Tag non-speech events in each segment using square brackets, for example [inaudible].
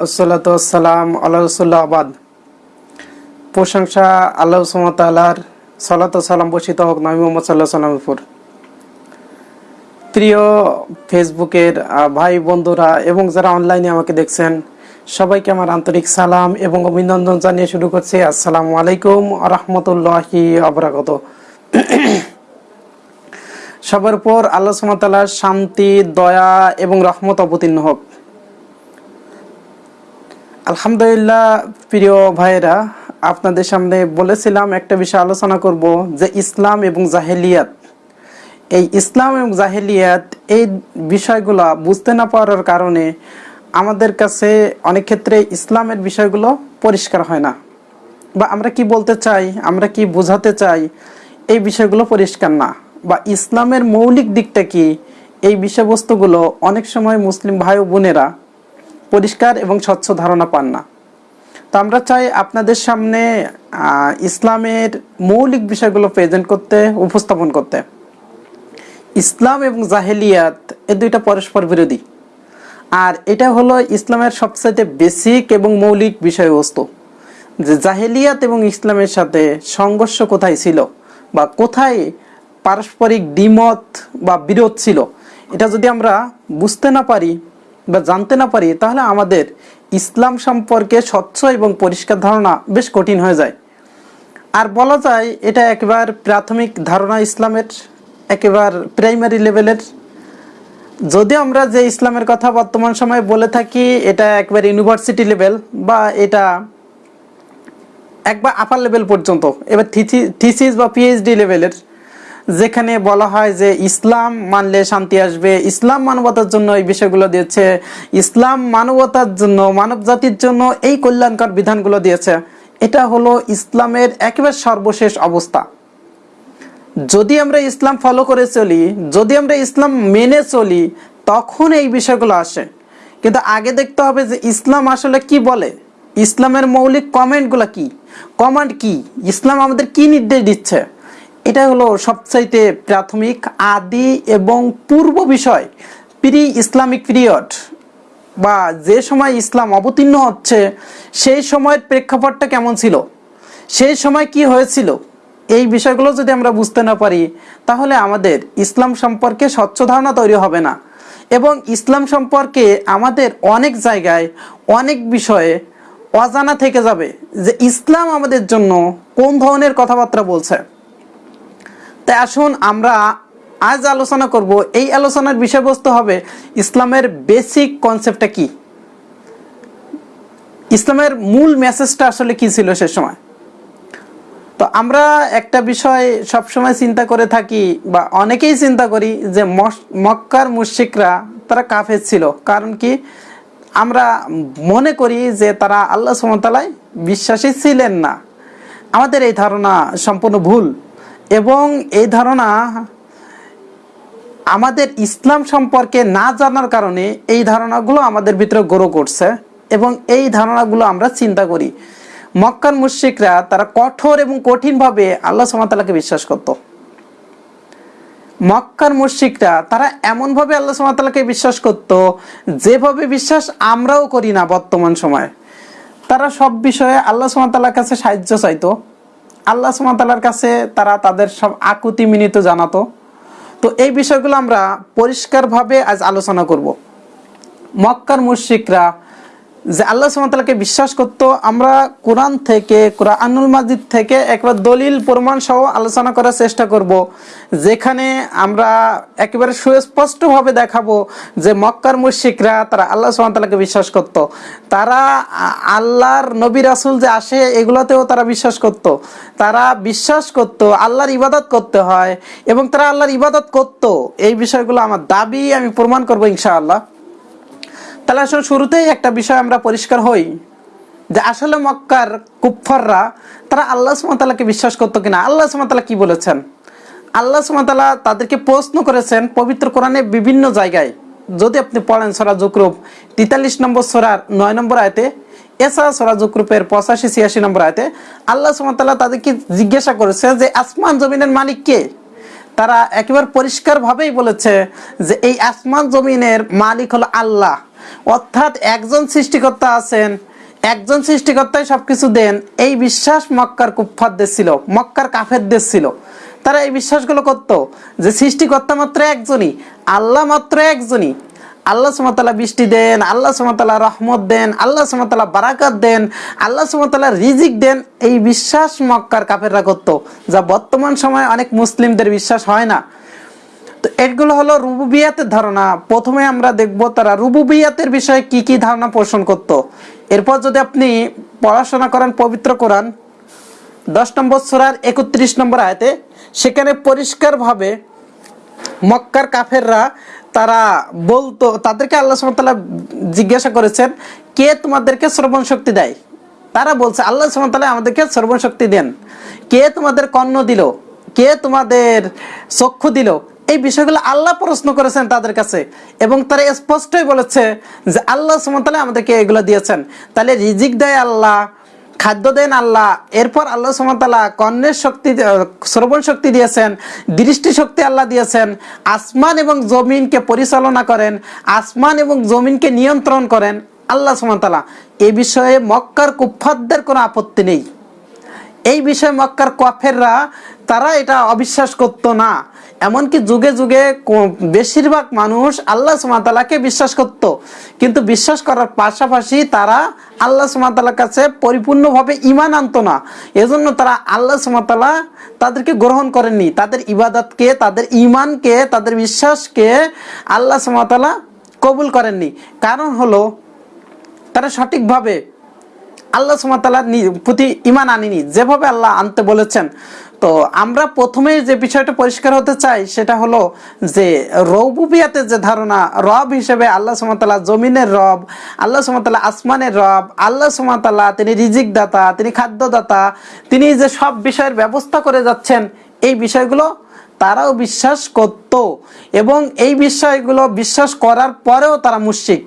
আসসালাম প্রশংসা আল্লাহ সালাম হোক, নবী প্রিয় ফেসবুকের ভাই বন্ধুরা এবং যারা অনলাইনে আমাকে দেখছেন, সবাইকে আমার আন্তরিক সালাম এবং অভিনন্দন জানিয়ে শুরু করছি। আসসালামু আলাইকুম রহমতুল্লাহ রহমতুল্লাহি সবার উপর আল্লাহ সুমতালার শান্তি, দয়া এবং রহমত অবতীর্ণ হোক। আলহামদুলিল্লাহ, প্রিয় ভাইরা আপনাদের সামনে বলেছিলাম একটা বিষয় আলোচনা করব, যে ইসলাম এবং জাহেলিয়াত। এই ইসলাম এবং জাহেলিয়াত, এই বিষয়গুলো বুঝতে না পারার কারণে আমাদের কাছে অনেক ক্ষেত্রে ইসলামের বিষয়গুলো পরিষ্কার হয় না। বা আমরা কি বলতে চাই, আমরা কি বোঝাতে চাই, এই বিষয়গুলো পরিষ্কার না। বা ইসলামের মৌলিক দিকটা কি? এই বিষয়বস্তুগুলো অনেক সময় মুসলিম ভাই ও বোনেরা পরিষ্কার এবং স্বচ্ছ ধারণা পান না। তো আমরা চাই আপনাদের সামনে ইসলামের মৌলিক বিষয়গুলো প্রেজেন্ট করতে, উপস্থাপন করতে। ইসলাম এবং জাহেলিয়াত এ দুইটা পরস্পর বিরোধী। আর এটা হলো ইসলামের সবচাইতে বেসিক এবং মৌলিক বিষয়বস্তু। যে জাহেলিয়াত এবং ইসলামের সাথে সংঘর্ষ কোথায় ছিল বা কোথায় পারস্পরিক দ্বিমত বা বিরোধ ছিল। এটা যদি আমরা বুঝতে না পারি বা জানতে না পারি, তাহলে আমাদের ইসলাম সম্পর্কে স্বচ্ছ এবং পরিষ্কার ধারণা বেশ কঠিন হয়ে যায়। আর বলা যায়, এটা একবার প্রাথমিক ধারণা ইসলামের, একেবারে প্রাইমারি লেভেলের। যদি আমরা যে ইসলামের কথা বর্তমান সময়ে বলে থাকি, এটা একবার ইউনিভার্সিটি লেভেল বা এটা একবার আপার লেভেল পর্যন্ত। এবার থিসিস বা পিএইচডি লেভেলের যেখানে বলা হয় যে ইসলাম মানলে শান্তি আসবে। ইসলাম মানবতার জন্য এই বিষয়গুলো দিয়েছে। ইসলাম মানবতার জন্য, মানব জাতির জন্য এই কল্যাণকর বিধানগুলো দিয়েছে। এটা হলো ইসলামের একেবারে সর্বশেষ অবস্থা। যদি আমরা ইসলাম ফলো করে চলি, যদি আমরা ইসলাম মেনে চলি, তখন এই বিষয়গুলো আসে। কিন্তু আগে দেখতে হবে যে ইসলাম আসলে কি বলে? ইসলামের মৌলিক কমেন্টগুলো কি? কমান্ড কি? ইসলাম আমাদের কি নির্দেশ দিচ্ছে? এটা হলো সবচাইতে প্রাথমিক, আদি এবং পূর্ব বিষয়, প্রি ইসলামিক পিরিয়ড। বা যে সময় ইসলাম অবতীর্ণ হচ্ছে, সেই সময়ের প্রেক্ষাপটটা কেমন ছিল? সেই সময় কি হয়েছিল? এই বিষয়গুলো যদি আমরা বুঝতে না পারি, তাহলে আমাদের ইসলাম সম্পর্কে স্বচ্ছ ধারণা তৈরি হবে না। এবং ইসলাম সম্পর্কে আমাদের অনেক জায়গায় অনেক বিষয়ে অজানা থেকে যাবে যে ইসলাম আমাদের জন্য কোন ধরনের কথাবার্তা বলছে। তাই আসুন আমরা আজ আলোচনা করব এই আলোচনার বিষয়বস্তু হবে ইসলামের বেসিক কনসেপ্টটা কি? ইসলামের মূল মেসেজটা আসলে কি ছিল সে সময়? তো আমরা একটা বিষয় সবসময় চিন্তা করে থাকি বা অনেকেই চিন্তা করি যে মক্কার মুশিকরা তারা কাফের ছিল। কারণ কি? আমরা মনে করি যে তারা আল্লাহ সুমতালায় বিশ্বাসী ছিলেন না। আমাদের এই ধারণা সম্পূর্ণ ভুল। এবং এই ধারণা আমাদের ইসলাম সম্পর্কে না জানার কারণে এই ধারণাগুলো আমাদের ভিতরে গ্রো করছে এবং এই ধারণাগুলো আমরা চিন্তা করি। মক্কার মুশ্রিকরা তারা কঠোর এবং কঠিনভাবে আল্লাহ সুমাতালাকে বিশ্বাস করত। মক্কার মুশ্রিকরা তারা এমনভাবে আল্লাহ সুমাতালাকে বিশ্বাস করত যেভাবে বিশ্বাস আমরাও করি না বর্তমান সময়ে। তারা সব বিষয়ে আল্লাহ সুমাতালার কাছে সাহায্য চাইতো। আল্লাহ সুমাতালার কাছে তারা তাদের সব আকুতি মিনিত জানাতো। তো এই বিষয়গুলো আমরা পরিষ্কারভাবে আজ আলোচনা করব। মক্কার মুশরিকরা যে আল্লাহ সুমতালাকে বিশ্বাস করত, আমরা কোরআন থেকে, কোরআনুল মাজিদ থেকে একবার দলিল, প্রমাণ সহ আলোচনা করার চেষ্টা করব। যেখানে আমরা একেবারে সুস্পষ্টভাবে দেখাবো যে মক্কার মুশরিকরা, তারা আল্লাহ সুমতালাকে বিশ্বাস করত। তারা আল্লাহর নবী রাসুল যে আসে, এগুলোতেও তারা বিশ্বাস করত। তারা বিশ্বাস করত, আল্লাহর ইবাদত করতে হয় এবং তারা আল্লাহর ইবাদত করত। এই বিষয়গুলো আমার দাবি, আমি প্রমাণ করব ইনশাআল্লাহ। তাহলে আসলে শুরুতেই একটা বিষয় আমরা পরিষ্কার হই যে আসলে মক্কার কুফাররা তারা আল্লাহ সুমতালাকে বিশ্বাস করতো কিনা? আল্লাহ সুমতালা কি বলেছেন? আল্লাহ সুমতালা তাদেরকে প্রশ্ন করেছেন পবিত্র কোরআনে বিভিন্ন জায়গায়। যদি আপনি পড়েন সরা জুকরুপ তেতাল্লিশ নম্বর সরার নয় নম্বর আয়তে, এছাড়া সরা জুকরুপের পঁচাশি, ছিয়াশি নম্বর আয়তে আল্লাহ সুমতাল্লাহ তাদেরকে জিজ্ঞাসা করেছে যে আসমান জমিনের মালিক কে? তারা একেবারে পরিষ্কারভাবেই বলেছে যে এই আসমান জমিনের মালিক হলো আল্লাহ। অর্থাৎ একজন সৃষ্টিকর্তা আছেন, একজন সৃষ্টিকর্তাই সবকিছু দেন। এই বিশ্বাস মক্কার কুফফারদের ছিল, মক্কার কাফেরদের ছিল। তারা এই বিশ্বাসগুলো করত যে সৃষ্টিকর্তা মাত্র একজনই, আল্লাহ মাত্র একজনই। আল্লাহ সুমতালা বৃষ্টি দেন, আল্লাহ সুমতালা রহমত দেন, আল্লাহ সুমতালা বারাকাত দেন, আল্লাহ সুমতালা রিজিক দেন। এই বিশ্বাস মক্কার কাফেররা করতো, যা বর্তমান সময়ে অনেক মুসলিমদের বিশ্বাস হয় না। এগুলো হলো রুবুবিয়াতের ধারণা। প্রথমে আমরা দেখব তারা রুবুবিয়াতের বিষয়ে কি কি ধারণা পোষণ করত। এরপর যদি আপনি পড়াশোনা করেন পবিত্র কোরআন, দশ নম্বর সুরার একত্রিশ নম্বর আয়তে, সেখানে পরিষ্কারভাবে মক্কার কাফেররা তারা বলতো, তাদেরকে আল্লাহ সুমতাল্লাহ জিজ্ঞাসা করেছেন, কে তোমাদেরকে শ্রবণ শক্তি দেয়? তারা বলছে, আল্লাহ সুমতাল্লাহ আমাদেরকে শ্রবণ শক্তি দেন। কে তোমাদের কর্ণ দিল? কে তোমাদের চক্ষু দিল? এই বিষয়গুলো আল্লাহ প্রশ্ন করেছেন তাদের কাছে এবং তারা স্পষ্টই বলেছে যে আল্লাহ সুমতাল্লাহ আমাদেরকে এগুলো দিয়েছেন। তাহলে রিজিক দেয় আল্লাহ, খাদ্য দেন আল্লাহ, এরপর আল্লাহ সুমতাল্লাহ কর্ণের শক্তি, শ্রবণ শক্তি দিয়েছেন, দৃষ্টি শক্তি আল্লাহ দিয়েছেন, আসমান এবং জমিনকে পরিচালনা করেন, আসমান এবং জমিনকে নিয়ন্ত্রণ করেন আল্লাহ সুমতাল্লাহ এ বিষয়ে মক্কার কুফাতদের কোনো আপত্তি নেই। এই বিষয়ে মক্কার কফেররা তারা এটা অবিশ্বাস করতো না। এমনকি যুগে যুগে বেশিরভাগ মানুষ আল্লাহ সুমাতালাকে বিশ্বাস করত। কিন্তু বিশ্বাস করার পাশাপাশি তারা আল্লাহ সুমাতালার কাছে পরিপূর্ণভাবে ইমান আনতো না। এজন্য তারা আল্লাহ সুমাতালা তাদেরকে গ্রহণ করেননি। তাদের ইবাদতকে, তাদের ইমানকে তাদের বিশ্বাসকে আল্লাহ সুমাতালা কবুল করেননি। কারণ হলো, তারা সঠিকভাবে আল্লাহ সুমাতালার প্রতি ইমান আনিনি। যেভাবে আল্লাহ আনতে বলেছেন তো আমরা প্রথমে যে বিষয়টা পরিষ্কার হতে চাই, সেটা হলো যে রৌবুবিয়াতের যে ধারণা, রব হিসেবে আল্লাহ সুমাতাল্লাহ জমিনের রব, আল্লাহ সুমাতাল্লাহ আসমানের রব, আল্লাহ সুমাতাল্লাহ তিনি রিজিক দাতা তিনি খাদ্যদাতা, তিনি যে সব বিষয়ের ব্যবস্থা করে যাচ্ছেন, এই বিষয়গুলো তারাও বিশ্বাস করত এবং এই বিষয়গুলো বিশ্বাস করার পরেও তারা মুশরিক।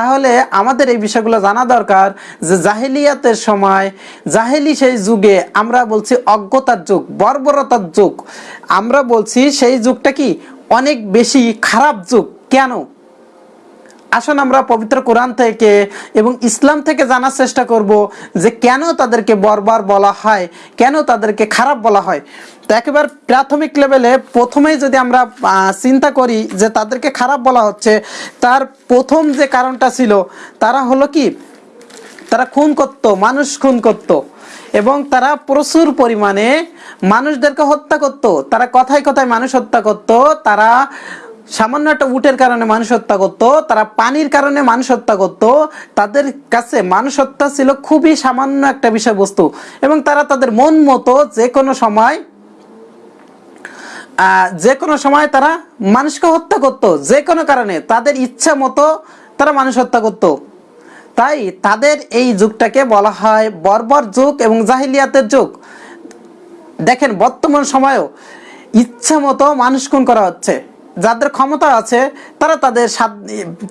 তাহলে আমাদের এই বিষয়গুলো জানা দরকার যে জাহেলিয়াতের সময়, জাহেলি সেই যুগে আমরা বলছি অজ্ঞতার যুগ, বর্বরতার যুগ। আমরা বলছি সেই যুগটা কি অনেক বেশি খারাপ যুগ। কেন? আসুন আমরা পবিত্র কোরআন থেকে এবং ইসলাম থেকে জানার চেষ্টা করব যে কেন তাদেরকে বরবার বলা হয়, কেন তাদেরকে খারাপ বলা হয়। তো একেবারে প্রাথমিক লেভেলে প্রথমেই যদি আমরা চিন্তা করি যে তাদেরকে খারাপ বলা হচ্ছে, তার প্রথম যে কারণটা ছিল, তারা হলো কি? তারা খুন করত, মানুষ খুন করত এবং তারা প্রচুর পরিমাণে মানুষদেরকে হত্যা করত। তারা কথায় কথায় মানুষ হত্যা করত, তারা সামান্য একটা উটের কারণে মানুষ হত্যা করত, তারা পানির কারণে মানুষ হত্যা করতো, তাদের কাছে মানুষ হত্যা ছিল খুবই সামান্য একটা বিষয়বস্তু। এবং তারা তাদের মন মতো যে কোনো সময় যে কোনো সময় তারা মানুষকে হত্যা করত, যে কোনো কারণে তাদের ইচ্ছা মতো তারা মানুষ হত্যা করত। তাই তাদের এই যুগটাকে বলা হয় বর্বর যুগ এবং জাহিলিয়াতের যুগ। দেখেন, বর্তমান সময়েও ইচ্ছা মতো মানুষ খুন করা হচ্ছে। যাদের ক্ষমতা আছে, তারা তাদের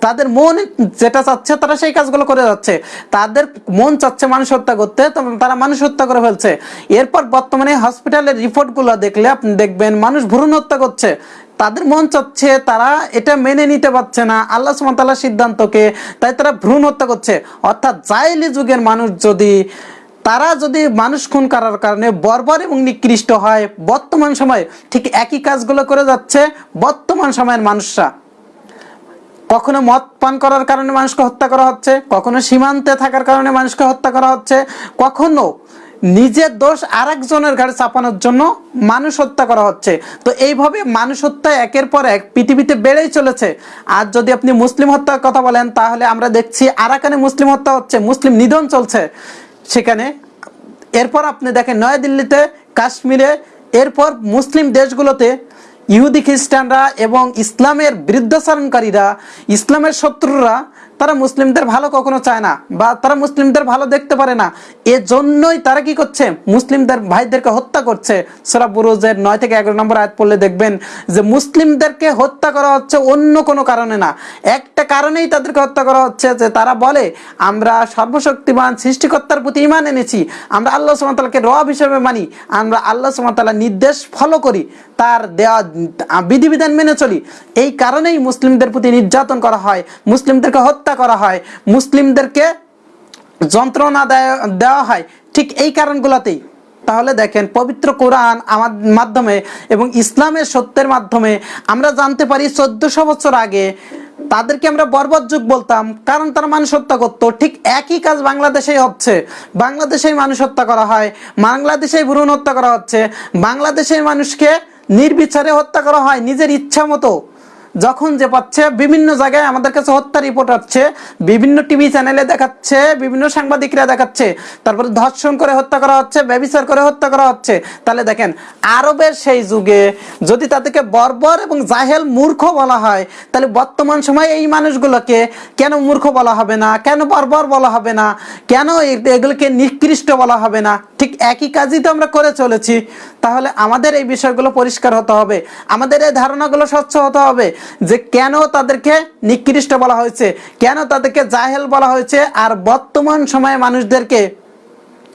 তাদের মন যেটা চাচ্ছে, তারা সেই কাজগুলো করে যাচ্ছে। তাদের মন চাচ্ছে মানুষ হত্যা করতে তারা মানুষ হত্যা করে ফেলছে। এরপর বর্তমানে হসপিটালের রিপোর্টগুলো দেখলে আপনি দেখবেন, মানুষ ভ্রূণ হত্যা করছে। তাদের মন চাচ্ছে, তারা এটা মেনে নিতে পারছে না। আল্লাহ সুমতাল্লাহ সিদ্ধান্তকে, তাই তারা ভ্রূণ হত্যা করছে। অর্থাৎ জাইলি যুগের মানুষ যদি তারা যদি মানুষ খুন করার কারণে বর্বর এবং নিকৃষ্ট হয়, বর্তমান সময়ে ঠিক একই কাজগুলো করে যাচ্ছে বর্তমান সময়ের মানুষরা। কখনো মদ পান করার কারণে মানুষকে হত্যা করা হচ্ছে, কখনো সীমান্তে থাকার কারণে মানুষকে হত্যা করা হচ্ছে, কখনো নিজের দোষ আরেকজনের ঘাড়ে চাপানোর জন্য মানুষ হত্যা করা হচ্ছে। তো এইভাবে মানুষ হত্যা একের পর এক পৃথিবীতে বেড়েই চলেছে। আর যদি আপনি মুসলিম হত্যার কথা বলেন, তাহলে আমরা দেখছি আরাকানে মুসলিম হত্যা হচ্ছে, মুসলিম নিধন চলছে। সেখানে, এরপর আপনি দেখেন নয়াদিল্লিতে, কাশ্মীরে, এরপর মুসলিম দেশগুলোতে ইহুদি খ্রিস্টানরা এবং ইসলামের বিরুদ্ধাচরণকারীরা ইসলামের শত্রুরা তারা মুসলিমদের ভালো কখনো চায় না বা তারা মুসলিমদের ভালো দেখতে পারে না। এজন্যই তারা কি করছে? মুসলিমদের ভাইদেরকে হত্যা করছে। সোরা বুরুজের নয় থেকে এগারো নম্বর আয়াত পড়লে দেখবেন যে মুসলিমদেরকে হত্যা করা হচ্ছে অন্য কোনো কারণে না। একটা কারণেই তাদেরকে হত্যা করা হচ্ছে যে তারা বলে, আমরা সর্বশক্তিমান সৃষ্টিকর্তার প্রতি ইমান এনেছি। আমরা আল্লাহ সুমতালাকে রব হিসেবে মানি। আমরা আল্লাহ সুমতাল্লাহ নির্দেশ ফলো করি, তার দেওয়া বিধিবিধান মেনে চলি। এই কারণেই মুসলিমদের প্রতি নির্যাতন করা হয়। মুসলিমদেরকে হত্যা করা হয়, মুসলিমদেরকে যন্ত্রণা দেওয়া হয়, ঠিক এই কারণগুলোতেই। তাহলে দেখেন, পবিত্র কোরআন আমার মাধ্যমে এবং ইসলামের সত্যের মাধ্যমে আমরা জানতে পারি চোদ্দশো বছর আগে তাদেরকে আমরা বর্বর যুগ বলতাম, কারণ তারা মানুষ হত্যা করতো। ঠিক একই কাজ বাংলাদেশেই হচ্ছে। বাংলাদেশেই মানুষ হত্যা করা হয়, বাংলাদেশেই ভ্রূণ হত্যা করা হচ্ছে, বাংলাদেশের মানুষকে নির্বিচারে হত্যা করা হয় নিজের ইচ্ছা মতো। যখন যে পাচ্ছে, বিভিন্ন জায়গায় আমাদের কাছে হত্যা রিপোর্ট হচ্ছে বিভিন্ন টিভি চ্যানেলে দেখাচ্ছে, বিভিন্ন সাংবাদিকরা দেখাচ্ছে। তারপরে ধর্ষণ করে হত্যা করা হচ্ছে, ব্যবিচার করে হত্যা করা হচ্ছে। তাহলে দেখেন, আরবের সেই যুগে যদি তাদেরকে বর্বর এবং জাহেল মূর্খ বলা হয়, তাহলে বর্তমান সময়ে এই মানুষগুলোকে কেন মূর্খ বলা হবে না? কেন বর্বর বলা হবে না? কেন এগুলোকে নিকৃষ্ট বলা হবে না? ঠিক একই কাজই তো আমরা করে চলেছি। তাহলে আমাদের এই বিষয়গুলো পরিষ্কার হতে হবে। আমাদের এই ধারণাগুলো স্বচ্ছ হতে হবে যে কেন তাদেরকে নিকৃষ্ট বলা হয়েছে, কেন তাদেরকে জাহেল বলা হয়েছে, আর বর্তমান সময়ে মানুষদেরকে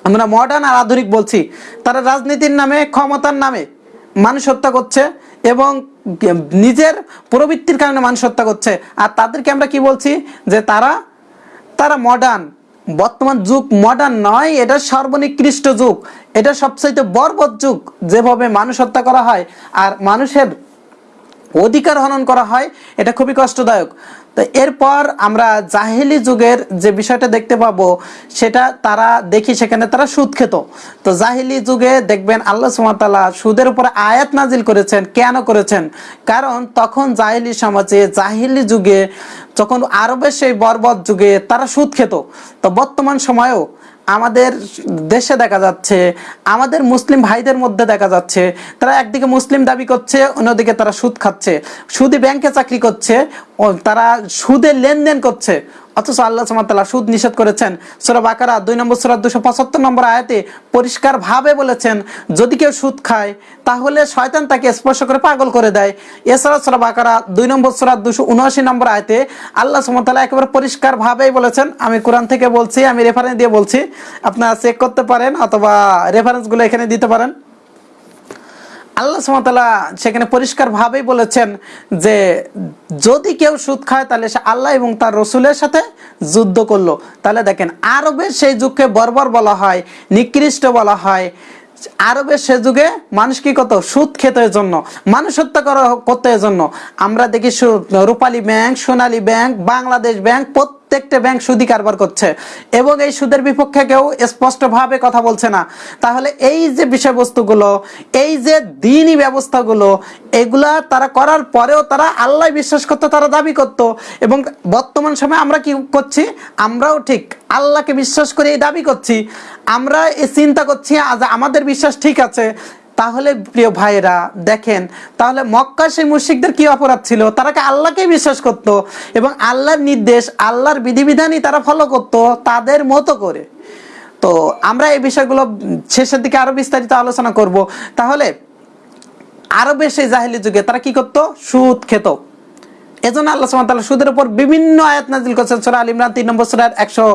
আমরা মডার্ন আর আধুনিক বলছি, তারা রাজনীতির নামে, ক্ষমতার নামে মানুষ হত্যা করছে এবং নিজের প্রবৃত্তির কারণে মানুষ হত্যা করছে। আর তাদেরকে আমরা কি বলছি? যে তারা তারা মডার্ন বর্তমান যুগ মডার্ন নয়, এটা সর্বনিকৃষ্ট যুগ। এটা সবচাইতে বর্বর যুগ যেভাবে মানুষ হত্যা করা হয় আর মানুষের অধিকার হনন করা হয়, এটা খুবই কষ্টদায়ক। তো এরপর আমরা জাহেলি যুগের যে বিষয়টা দেখতে পাবো, সেটা তারা দেখি সেখানে তারা সুদ খেত। তো জাহেলি যুগে দেখবেন আল্লাহ সুমাতালা সুদের উপর আয়াত নাজিল করেছেন। কেন করেছেন? কারণ তখন জাহেলি সমাজে, জাহেলি যুগে যখন আরবের সেই বর্বর যুগে তারা সুদ খেত। তো বর্তমান সময়েও আমাদের দেশে দেখা যাচ্ছে, আমাদের মুসলিম ভাইদের মধ্যে দেখা যাচ্ছে, তারা একদিকে মুসলিম দাবি করছে, অন্যদিকে তারা সুদ খাচ্ছে। সুদে ব্যাংকে চাকরি করছে তারা সুদে লেনদেন করছে। অথচ আল্লাহ সামাতাল্লাহ সুদ নিষেধ করেছেন। সোরা বাকারা দুই নম্বর, সোরা দুশো পঁচাত্তর নম্বর আয়াতে পরিষ্কার ভাবে বলেছেন, যদি কেউ সুদ খায়, তাহলে শয়তান তাকে স্পর্শ করে পাগল করে দেয়। এছাড়া সোরা বাকারা দুই নম্বর, সোরা দুশো উনআশি নম্বর আয়তে আল্লাহ সুমতাল্লাহ একেবারে পরিষ্কার ভাবেই বলেছেন। আমি কোরআন থেকে বলছি, আমি রেফারেন্স দিয়ে বলছি। আপনারা চেক করতে পারেন অথবা রেফারেন্সগুলো এখানে দিতে পারেন। আল্লাহ সুমতাল্লাহ সেখানে পরিষ্কার ভাবেই বলেছেন যে যদি কেউ সুদ খায় তাহলে সে আল্লাহ এবং তার রসুলের সাথে যুদ্ধ করল। তাহলে দেখেন, আরবের সেই যুগকে বর্বর বলা হয়, নিকৃষ্ট বলা হয়। আরবের সে যুগে মানুষ কি কত সুদ খেতে জন্য মানুষ হত্যা করা, করতে জন্য আমরা দেখি Rupali bank, Sonali bank, Bangladesh bank প্রত্যেকটা ব্যাংক সুদি কারবার করছে এবং এই সুদের বিপক্ষে কেউ স্পষ্টভাবে কথা বলছে না। তাহলে এই যে বিষয়বস্তুগুলো, এই যে দিনই ব্যবস্থাগুলো, এগুলা তারা করার পরেও তারা আল্লাহ বিশ্বাস করতো, তারা দাবি করত এবং বর্তমান সময়ে আমরা কি করছি? আমরাও ঠিক আল্লাহকে বিশ্বাস করে এই দাবি করছি। আমরা এই চিন্তা করছি আমাদের বিশ্বাস ঠিক আছে তাহলে প্রিয় ভাইরা দেখেন, তাহলে মক্কা সেই মুশিকদের কি অপরাধ ছিল? তারা আল্লাহকে বিশ্বাস করত এবং আল্লাহর নির্দেশ, আল্লাহর বিধিবিধানই তারা ফলো করত তাদের মতো করে। তো আমরা এই বিষয়গুলো শেষের দিকে আরও বিস্তারিত আলোচনা করব। তাহলে আরবের সেই জাহেলি যুগে তারা কি করত? সুদ খেত। এজন্য আল্লাহ সুদের উপর বিভিন্ন আয়াত নাজিল করছেন সূরা আল ইমরান 3 নম্বর সূরার 100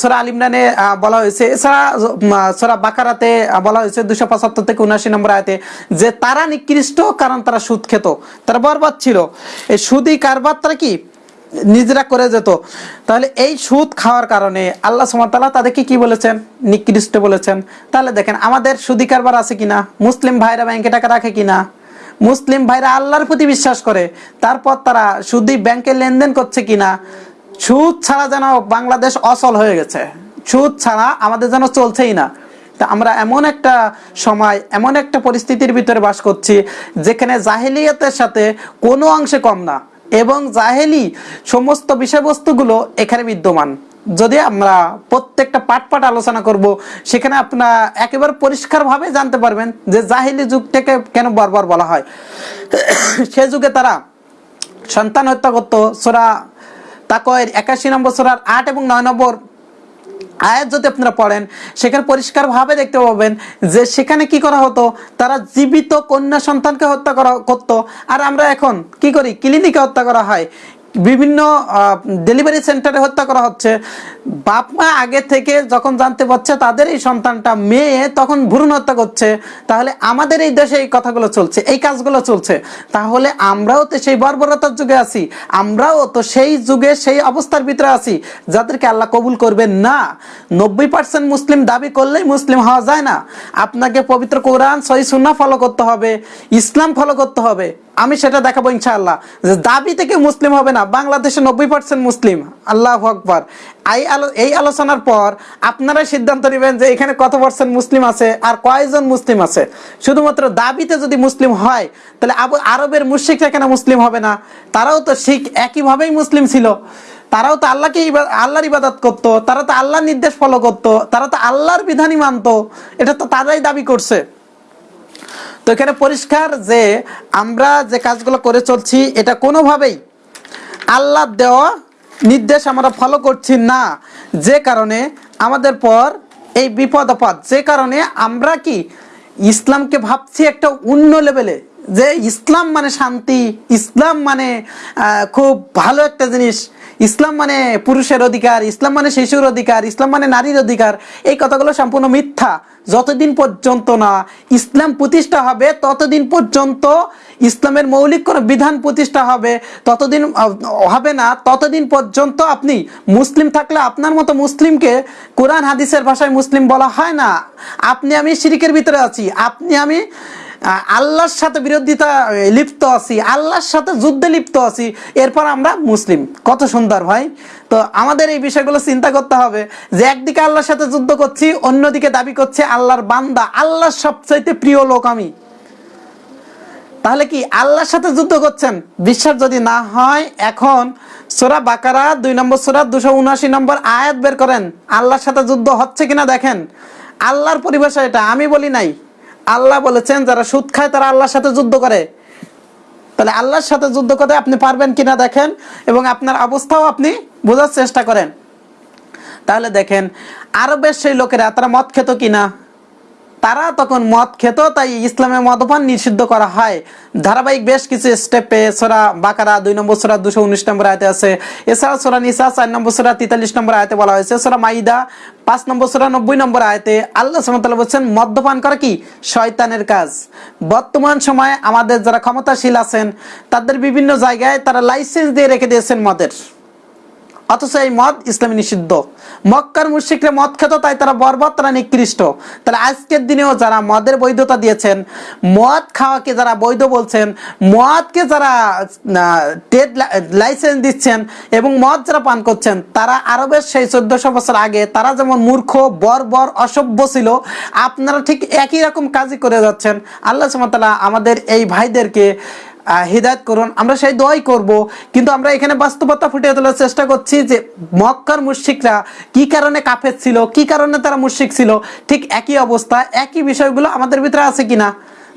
সোরা আল ইমরানে বলা হয়েছে, এছাড়া সোরা বাকারাতে বলা হয়েছে দুশো পঁচাত্তর থেকে উনাশি নম্বর আয়তে যে তারা নিকৃষ্ট কারণ তারা সুদ খেত, তারা বরবাদ ছিল। এই সুদি কারবার তারা কি? নিজেরা করে যেত। তাহলে এই সুদ খাওয়ার কারণে আল্লাহ সুমাতাল্লাহ তাদেরকে কি বলেছেন? নিকৃষ্ট বলেছেন। তাহলে দেখেন, আমাদের সুদি কারবার আছে কিনা? মুসলিম ভাইরা ব্যাংকে টাকা রাখে কিনা? মুসলিম ভাইরা আল্লাহর প্রতি বিশ্বাস করে। তারপর তারা সুদি ব্যাংকে লেনদেন করছে কিনা? সুদ ছাড়া যেন বাংলাদেশ অচল হয়ে গেছে। সুদ ছাড়া আমাদের যেন চলছেই না। তা আমরা এমন একটা সময়, এমন একটা পরিস্থিতির ভিতরে বাস করছি, যেখানে জাহেলিয়াতের সাথে কোনো অংশে কম না এবং জাহেলি সমস্ত বিষয়বস্তুগুলো এখানে বিদ্যমান। যদি আমরা প্রত্যেকটা পাট পাট আলোচনা করব, সেখানে আপনার একেবারে পরিষ্কারভাবে জানতে পারবেন যে জাহিলি যুগটাকে কেন বারবার বলা হয়। সে যুগে তারা সন্তান হত্যা করতো, সোরা তাকয়ের একাশি নম্বর সোরার আট এবং নয় নম্বর আয়াত যদি আপনারা পড়েন, সেখানে পরিষ্কারভাবে দেখতে পাবেন যে সেখানে কি করা হতো? তারা জীবিত কন্যা সন্তানকে হত্যা করা, করতো। আর আমরা এখন কি করি? ক্লিনিকে হত্যা করা হয়। বিভিন্ন ডেলিভারি সেন্টারে হত্যা করা হচ্ছে। বাপ মা আগে থেকে যখন জানতে পারছে তাদের এই সন্তানটা মেয়ে, তখন ভ্রূণ হত্যা করছে। তাহলে আমাদের এই দেশে এই কথাগুলো চলছে, এই কাজগুলো চলছে। তাহলে আমরাও তো সেই বর্বরতার যুগে আছি। আমরাও তো সেই যুগে সেই অবস্থার ভিতরে আছি, যাদেরকে আল্লাহ কবুল করবেন না। নব্বই পার্সেন্ট মুসলিম দাবি করলেই মুসলিম হওয়া যায় না। আপনাকে পবিত্র কোরআন, সহি সুন্না ফলো করতে হবে, ইসলাম ফলো করতে হবে। আমি সেটা দেখাবো ইনশাআল্লাহ। যে দাবি থেকে মুসলিম হবে না বাংলাদেশে নব্বই পার্সেন্ট মুসলিম। আল্লাহ আকবর। এই আলো এই আলোচনার পর আপনারাই সিদ্ধান্ত নেবেন যে এখানে কত পার্সেন্ট মুসলিম আছে আর কয়জন মুসলিম আছে। শুধুমাত্র দাবিতে যদি মুসলিম হয়, তাহলে আবু আরবের মুশ্রিকরা কেন মুসলিম হবে না? তারাও তো শিখ একইভাবেই মুসলিম ছিল। তারাও তো আল্লাহকে আল্লাহর ইবাদত করতো, তারা তো আল্লাহর নির্দেশ ফলো করতো, তারা তো আল্লাহর বিধানই মানতো। এটা তো তারাই দাবি করছে। তো এখানে পরিষ্কার যে আমরা যে কাজগুলো করে চলছি, এটা কোনোভাবেই আল্লাহ দেওয়া নির্দেশ আমরা ফলো করছি না। যে কারণে আমাদের পর এই বিপদ আপদ যে কারণে আমরা কি ইসলামকে ভাবছি একটা অন্য লেভেলে যে ইসলাম মানে শান্তি, ইসলাম মানে খুব ভালো একটা জিনিস। ইসলাম মানে পুরুষের অধিকার, ইসলাম মানে শিশুর অধিকার, ইসলাম মানে নারীর অধিকার। এই কথাগুলো সম্পূর্ণ মিথ্যা। যতদিন পর্যন্ত না ইসলাম প্রতিষ্ঠা হবে, ততদিন পর্যন্ত ইসলামের মৌলিক কোনো বিধান প্রতিষ্ঠা হবে, ততদিন হবে না। ততদিন পর্যন্ত আপনি মুসলিম থাকলে আপনার মতো মুসলিমকে কোরআন, হাদিসের ভাষায় মুসলিম বলা হয় না। আপনি আমি শিরিকের ভিতরে আছি। আপনি আমি আল্লাহর সাথে বিরোধিতা লিপ্ত আছি, আল্লাহর সাথে যুদ্ধে লিপ্ত আছি। এরপর আমরা মুসলিম। কত সুন্দর ভাই। তো আমাদের এই বিষয়গুলো চিন্তা করতে হবে যে একদিকে আল্লাহর সাথে যুদ্ধ করছি, অন্যদিকে দাবি করছে আল্লাহর বান্দা, আল্লাহর সবচাইতে প্রিয় লোক আমি। তাহলে কি আল্লাহর সাথে যুদ্ধ করছেন? বিশ্বাস যদি না হয়, এখন সোরা বাকারা, দুই নম্বর সোরা, দুশো উনআশি নম্বর আয়াত বের করেন। আল্লাহর সাথে যুদ্ধ হচ্ছে কিনা দেখেন। আল্লাহর পরিভাষা এটা, আমি বলি নাই। আল্লাহ বলেছেন, যারা সুদ খায় তারা আল্লাহর সাথে যুদ্ধ করে। তাহলে আল্লাহর সাথে যুদ্ধ করতে আপনি পারবেন কিনা দেখেন, এবং আপনার অবস্থাও আপনি বোঝার চেষ্টা করেন। তাহলে দেখেন, আরবের সেই লোকেরা, তারা মদ খেত কিনা? তারা তখন মদ খেত, তাই ইসলামে মদপান নিষিদ্ধ করা হয়। ধারাবাহিক বেশ কিছু স্টেপে সোরা বাকারা, দুই নম্বর সোরা দুশো উনিশ নম্বর আয়তে আছে। এছাড়া সোরা নিসা, চার নম্বর সোরা তেতাল্লিশ নম্বর আয়তে বলা হয়েছে। সোরা মাইদা, পাঁচ নম্বর সোরা নব্বই নম্বর আয়তে আল্লাহ সুমতাল্লাহ বলছেন, মদ্যপান করা কি? শয়তানের কাজ। বর্তমান সময়ে আমাদের যারা ক্ষমতাশীল আছেন, তাদের বিভিন্ন জায়গায় তারা লাইসেন্স দিয়ে রেখে দিয়েছেন মদের। অথচ এই মদ ইসলামে নিষিদ্ধ। মক্কার মুশিকরা মদ খেত, তাই তারা বরবাদ, তারা নিকৃষ্ট। তাহলে আজকের দিনেও যারা মদের বৈধতা দিয়েছেন, মদ খাওয়াকে যারা বৈধ বলছেন, মদকে যারা ট্রেড লাইসেন্স দিচ্ছেন এবং মদ যারা পান করছেন, তারা আরবের সেই চোদ্দশো বছর আগে তারা যেমন মূর্খ, বর্বর, অসভ্য ছিল, আপনারা ঠিক একই রকম কাজই করে যাচ্ছেন। আল্লাহ সুমতাল্লাহ আমাদের এই ভাইদেরকে হিদায়ত করুন। আমরা সেই দোয়াই করব, কিন্তু আমরা এখানে বাস্তবতা ফুটিয়ে তোলার চেষ্টা করছি যে মক্কার মুশিকরা কি কারণে কাফের ছিল, কি কারণে তারা মুশিক ছিল, ঠিক একই অবস্থা, একই বিষয়গুলো আমাদের ভিতরে আছে কিনা?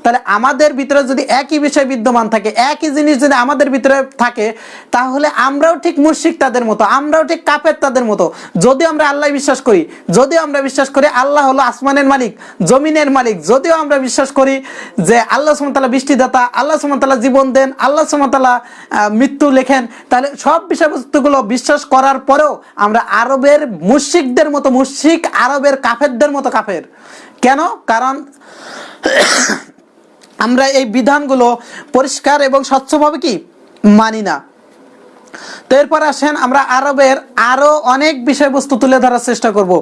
তাহলে আমাদের ভিতরে যদি একই বিষয় বিদ্যমান থাকে, একই জিনিস যদি আমাদের ভিতরে থাকে, তাহলে আমরাও ঠিক মুশিক তাদের মতো, আমরাও ঠিক কাপের তাদের মতো। যদিও আমরা আল্লাহ বিশ্বাস করি, যদিও আমরা বিশ্বাস করি আল্লাহ হলো আসমানের মালিক, জমিনের মালিক, যদিও আমরা বিশ্বাস করি যে আল্লাহ সুমতাল্লাহ বৃষ্টিদাতা, আল্লাহ সুমতাল্লাহ জীবন দেন, আল্লাহ সুমতাল্লাহ মৃত্যু লেখেন, তাহলে সব বিষয়বস্তুগুলো বিশ্বাস করার পরেও আমরা আরবের মুশিকদের মতো মুশিক আরবের কাফেরদের মতো কাফের। কেন? কারণ আমরা এই বিধানগুলো পরিষ্কার এবং স্বচ্ছভাবে কি মানি না। তো এরপর আসেন আমরা আরবের আরও অনেক বিষয়বস্তু তুলে ধরার চেষ্টা করব।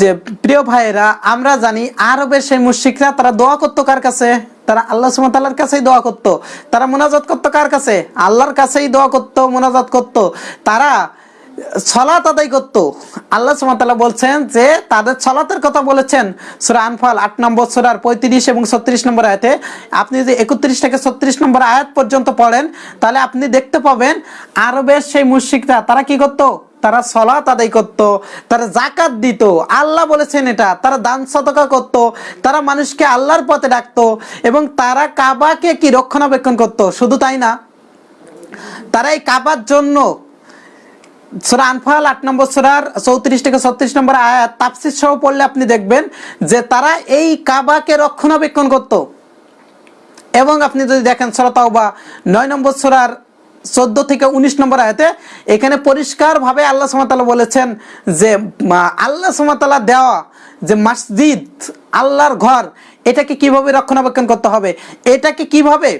যে প্রিয় ভাইয়েরা, আমরা জানি আরবের সেই মুশিকরা তারা দোয়া করতো কার কাছে? তারা আল্লাহ সুমতাল্লাহর কাছেই দোয়া করতো। তারা মোনাজাত করতো কার কাছে? আল্লাহর কাছেই দোয়া করতো, মোনাজাত করতো। তারা ছলাত আদায় করতো। আল্লাহ সুমতাল্লাহ বলছেন যে তাদের ছলাতের কথা বলেছেন। সুরা আনফাল আট নম্বর সুরার পঁয়ত্রিশ এবং ছত্রিশ নম্বর আয়াতে। আপনি যদি একত্রিশ থেকে ছত্রিশ নম্বর আয়াত পর্যন্ত পড়েন, তাহলে আপনি দেখতে পাবেন আরবের সেই মুশিকরা তারা কি করতো? তারা সলাত আদায় করত, তারা জাকাত দিত। আল্লাহ বলেছেন এটা। তারা দান সতকা করত, তারা মানুষকে আল্লাহর পথে ডাকতো এবং তারা কাবাকে কি রক্ষণাবেক্ষণ করত? শুধু তাই না, তারা এই কাবার জন্য সুরা আনফাল আট নম্বর সুরার চৌত্রিশ থেকে ছত্রিশ নম্বর আয়াত তাফসির সহ পড়লে আপনি দেখবেন যে তারা এই কাবাকে রক্ষণাবেক্ষণ করতো। এবং আপনি যদি দেখেন সরতাও বা নয় নম্বর সুরার চোদ্দ থেকে উনিশ নম্বর আয়াতে এখানে পরিষ্কারভাবে আল্লাহ সুমাতালা বলেছেন যে আল্লাহ সুমাতালা দেওয়া যে মসজিদ, আল্লাহর ঘর, এটাকে কীভাবে রক্ষণাবেক্ষণ করতে হবে? এটাকে কীভাবে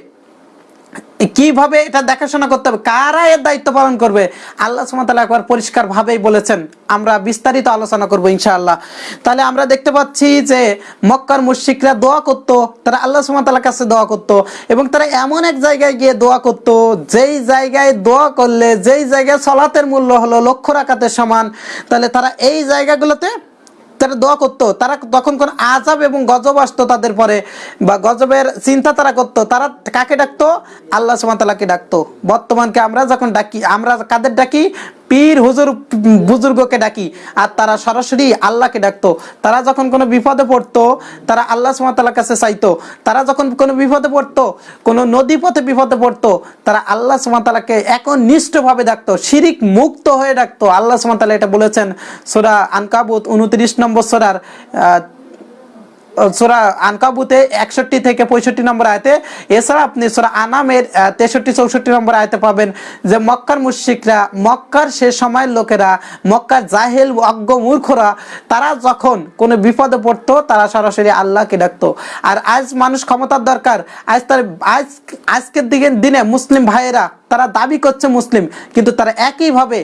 কীভাবে এটা দেখাশোনা করতে হবে? কারা এর দায়িত্ব পালন করবে? আল্লাহ সুমাতালা একবার পরিষ্কার ভাবেই বলেছেন। আমরা বিস্তারিত আলোচনা করব ইনশাআল্লাহ। তাহলে আমরা দেখতে পাচ্ছি যে মক্কার মুশিকরা দোয়া করত, তারা আল্লাহ সুমাতালার কাছে দোয়া করত এবং তারা এমন এক জায়গায় গিয়ে দোয়া করত, যেই জায়গায় দোয়া করলে যেই জায়গায় সলাতের মূল্য হলো লক্ষ রাকাতের সমান, তাহলে তারা এই জায়গাগুলোতে তারা দোয়া করতো, তারা তখন কোন আজাব এবং গজব আসতো তাদের পরে বা গজবের চিন্তা তারা করতো, তারা কাকে ডাকতো? আল্লাহ সুমাতালাকে ডাকতো। বর্তমানকে আমরা যখন ডাকি, আমরা কাদের ডাকি? পীর হুজুর, বুজুর্গকে ডাকি আর তারা সরাসরি আল্লাহকে ডাকতো। তারা যখন কোনো বিপদে পড়তো, তারা আল্লাহ সুমাতালার কাছে চাইতো। তারা যখন কোনো বিপদে পড়তো, কোনো নদী পথে বিপদে পড়তো, তারা আল্লাহ সুমাতালাকে একনিষ্ঠভাবে ডাকতো, শিরিক মুক্ত হয়ে ডাকতো। আল্লাহ সুমাতালা এটা বলেছেন। সোরা আনকাবুত উনত্রিশ নম্বর সোরার সোরা আনকাবুতে একষট্টি থেকে পঁয়ষট্টি নম্বর আয়তে, এছাড়া আপনি সোরা আনামের তেষট্টি, চৌষট্টি নম্বর আয়তে পাবেন যে মক্কার মুশিকরা মক্কার সে সময়ের লোকেরা, মক্কার জাহেল, অজ্ঞ, মূর্খরা, তারা যখন কোনো বিপদে পড়তো, তারা সরাসরি আল্লাহকে ডাকতো। আর আজ মানুষ ক্ষমতার দরকার। আজ তার, আজ, আজকের দিকে দিনে মুসলিম ভাইয়েরা, তারা দাবি করছে মুসলিম, কিন্তু তারা একইভাবে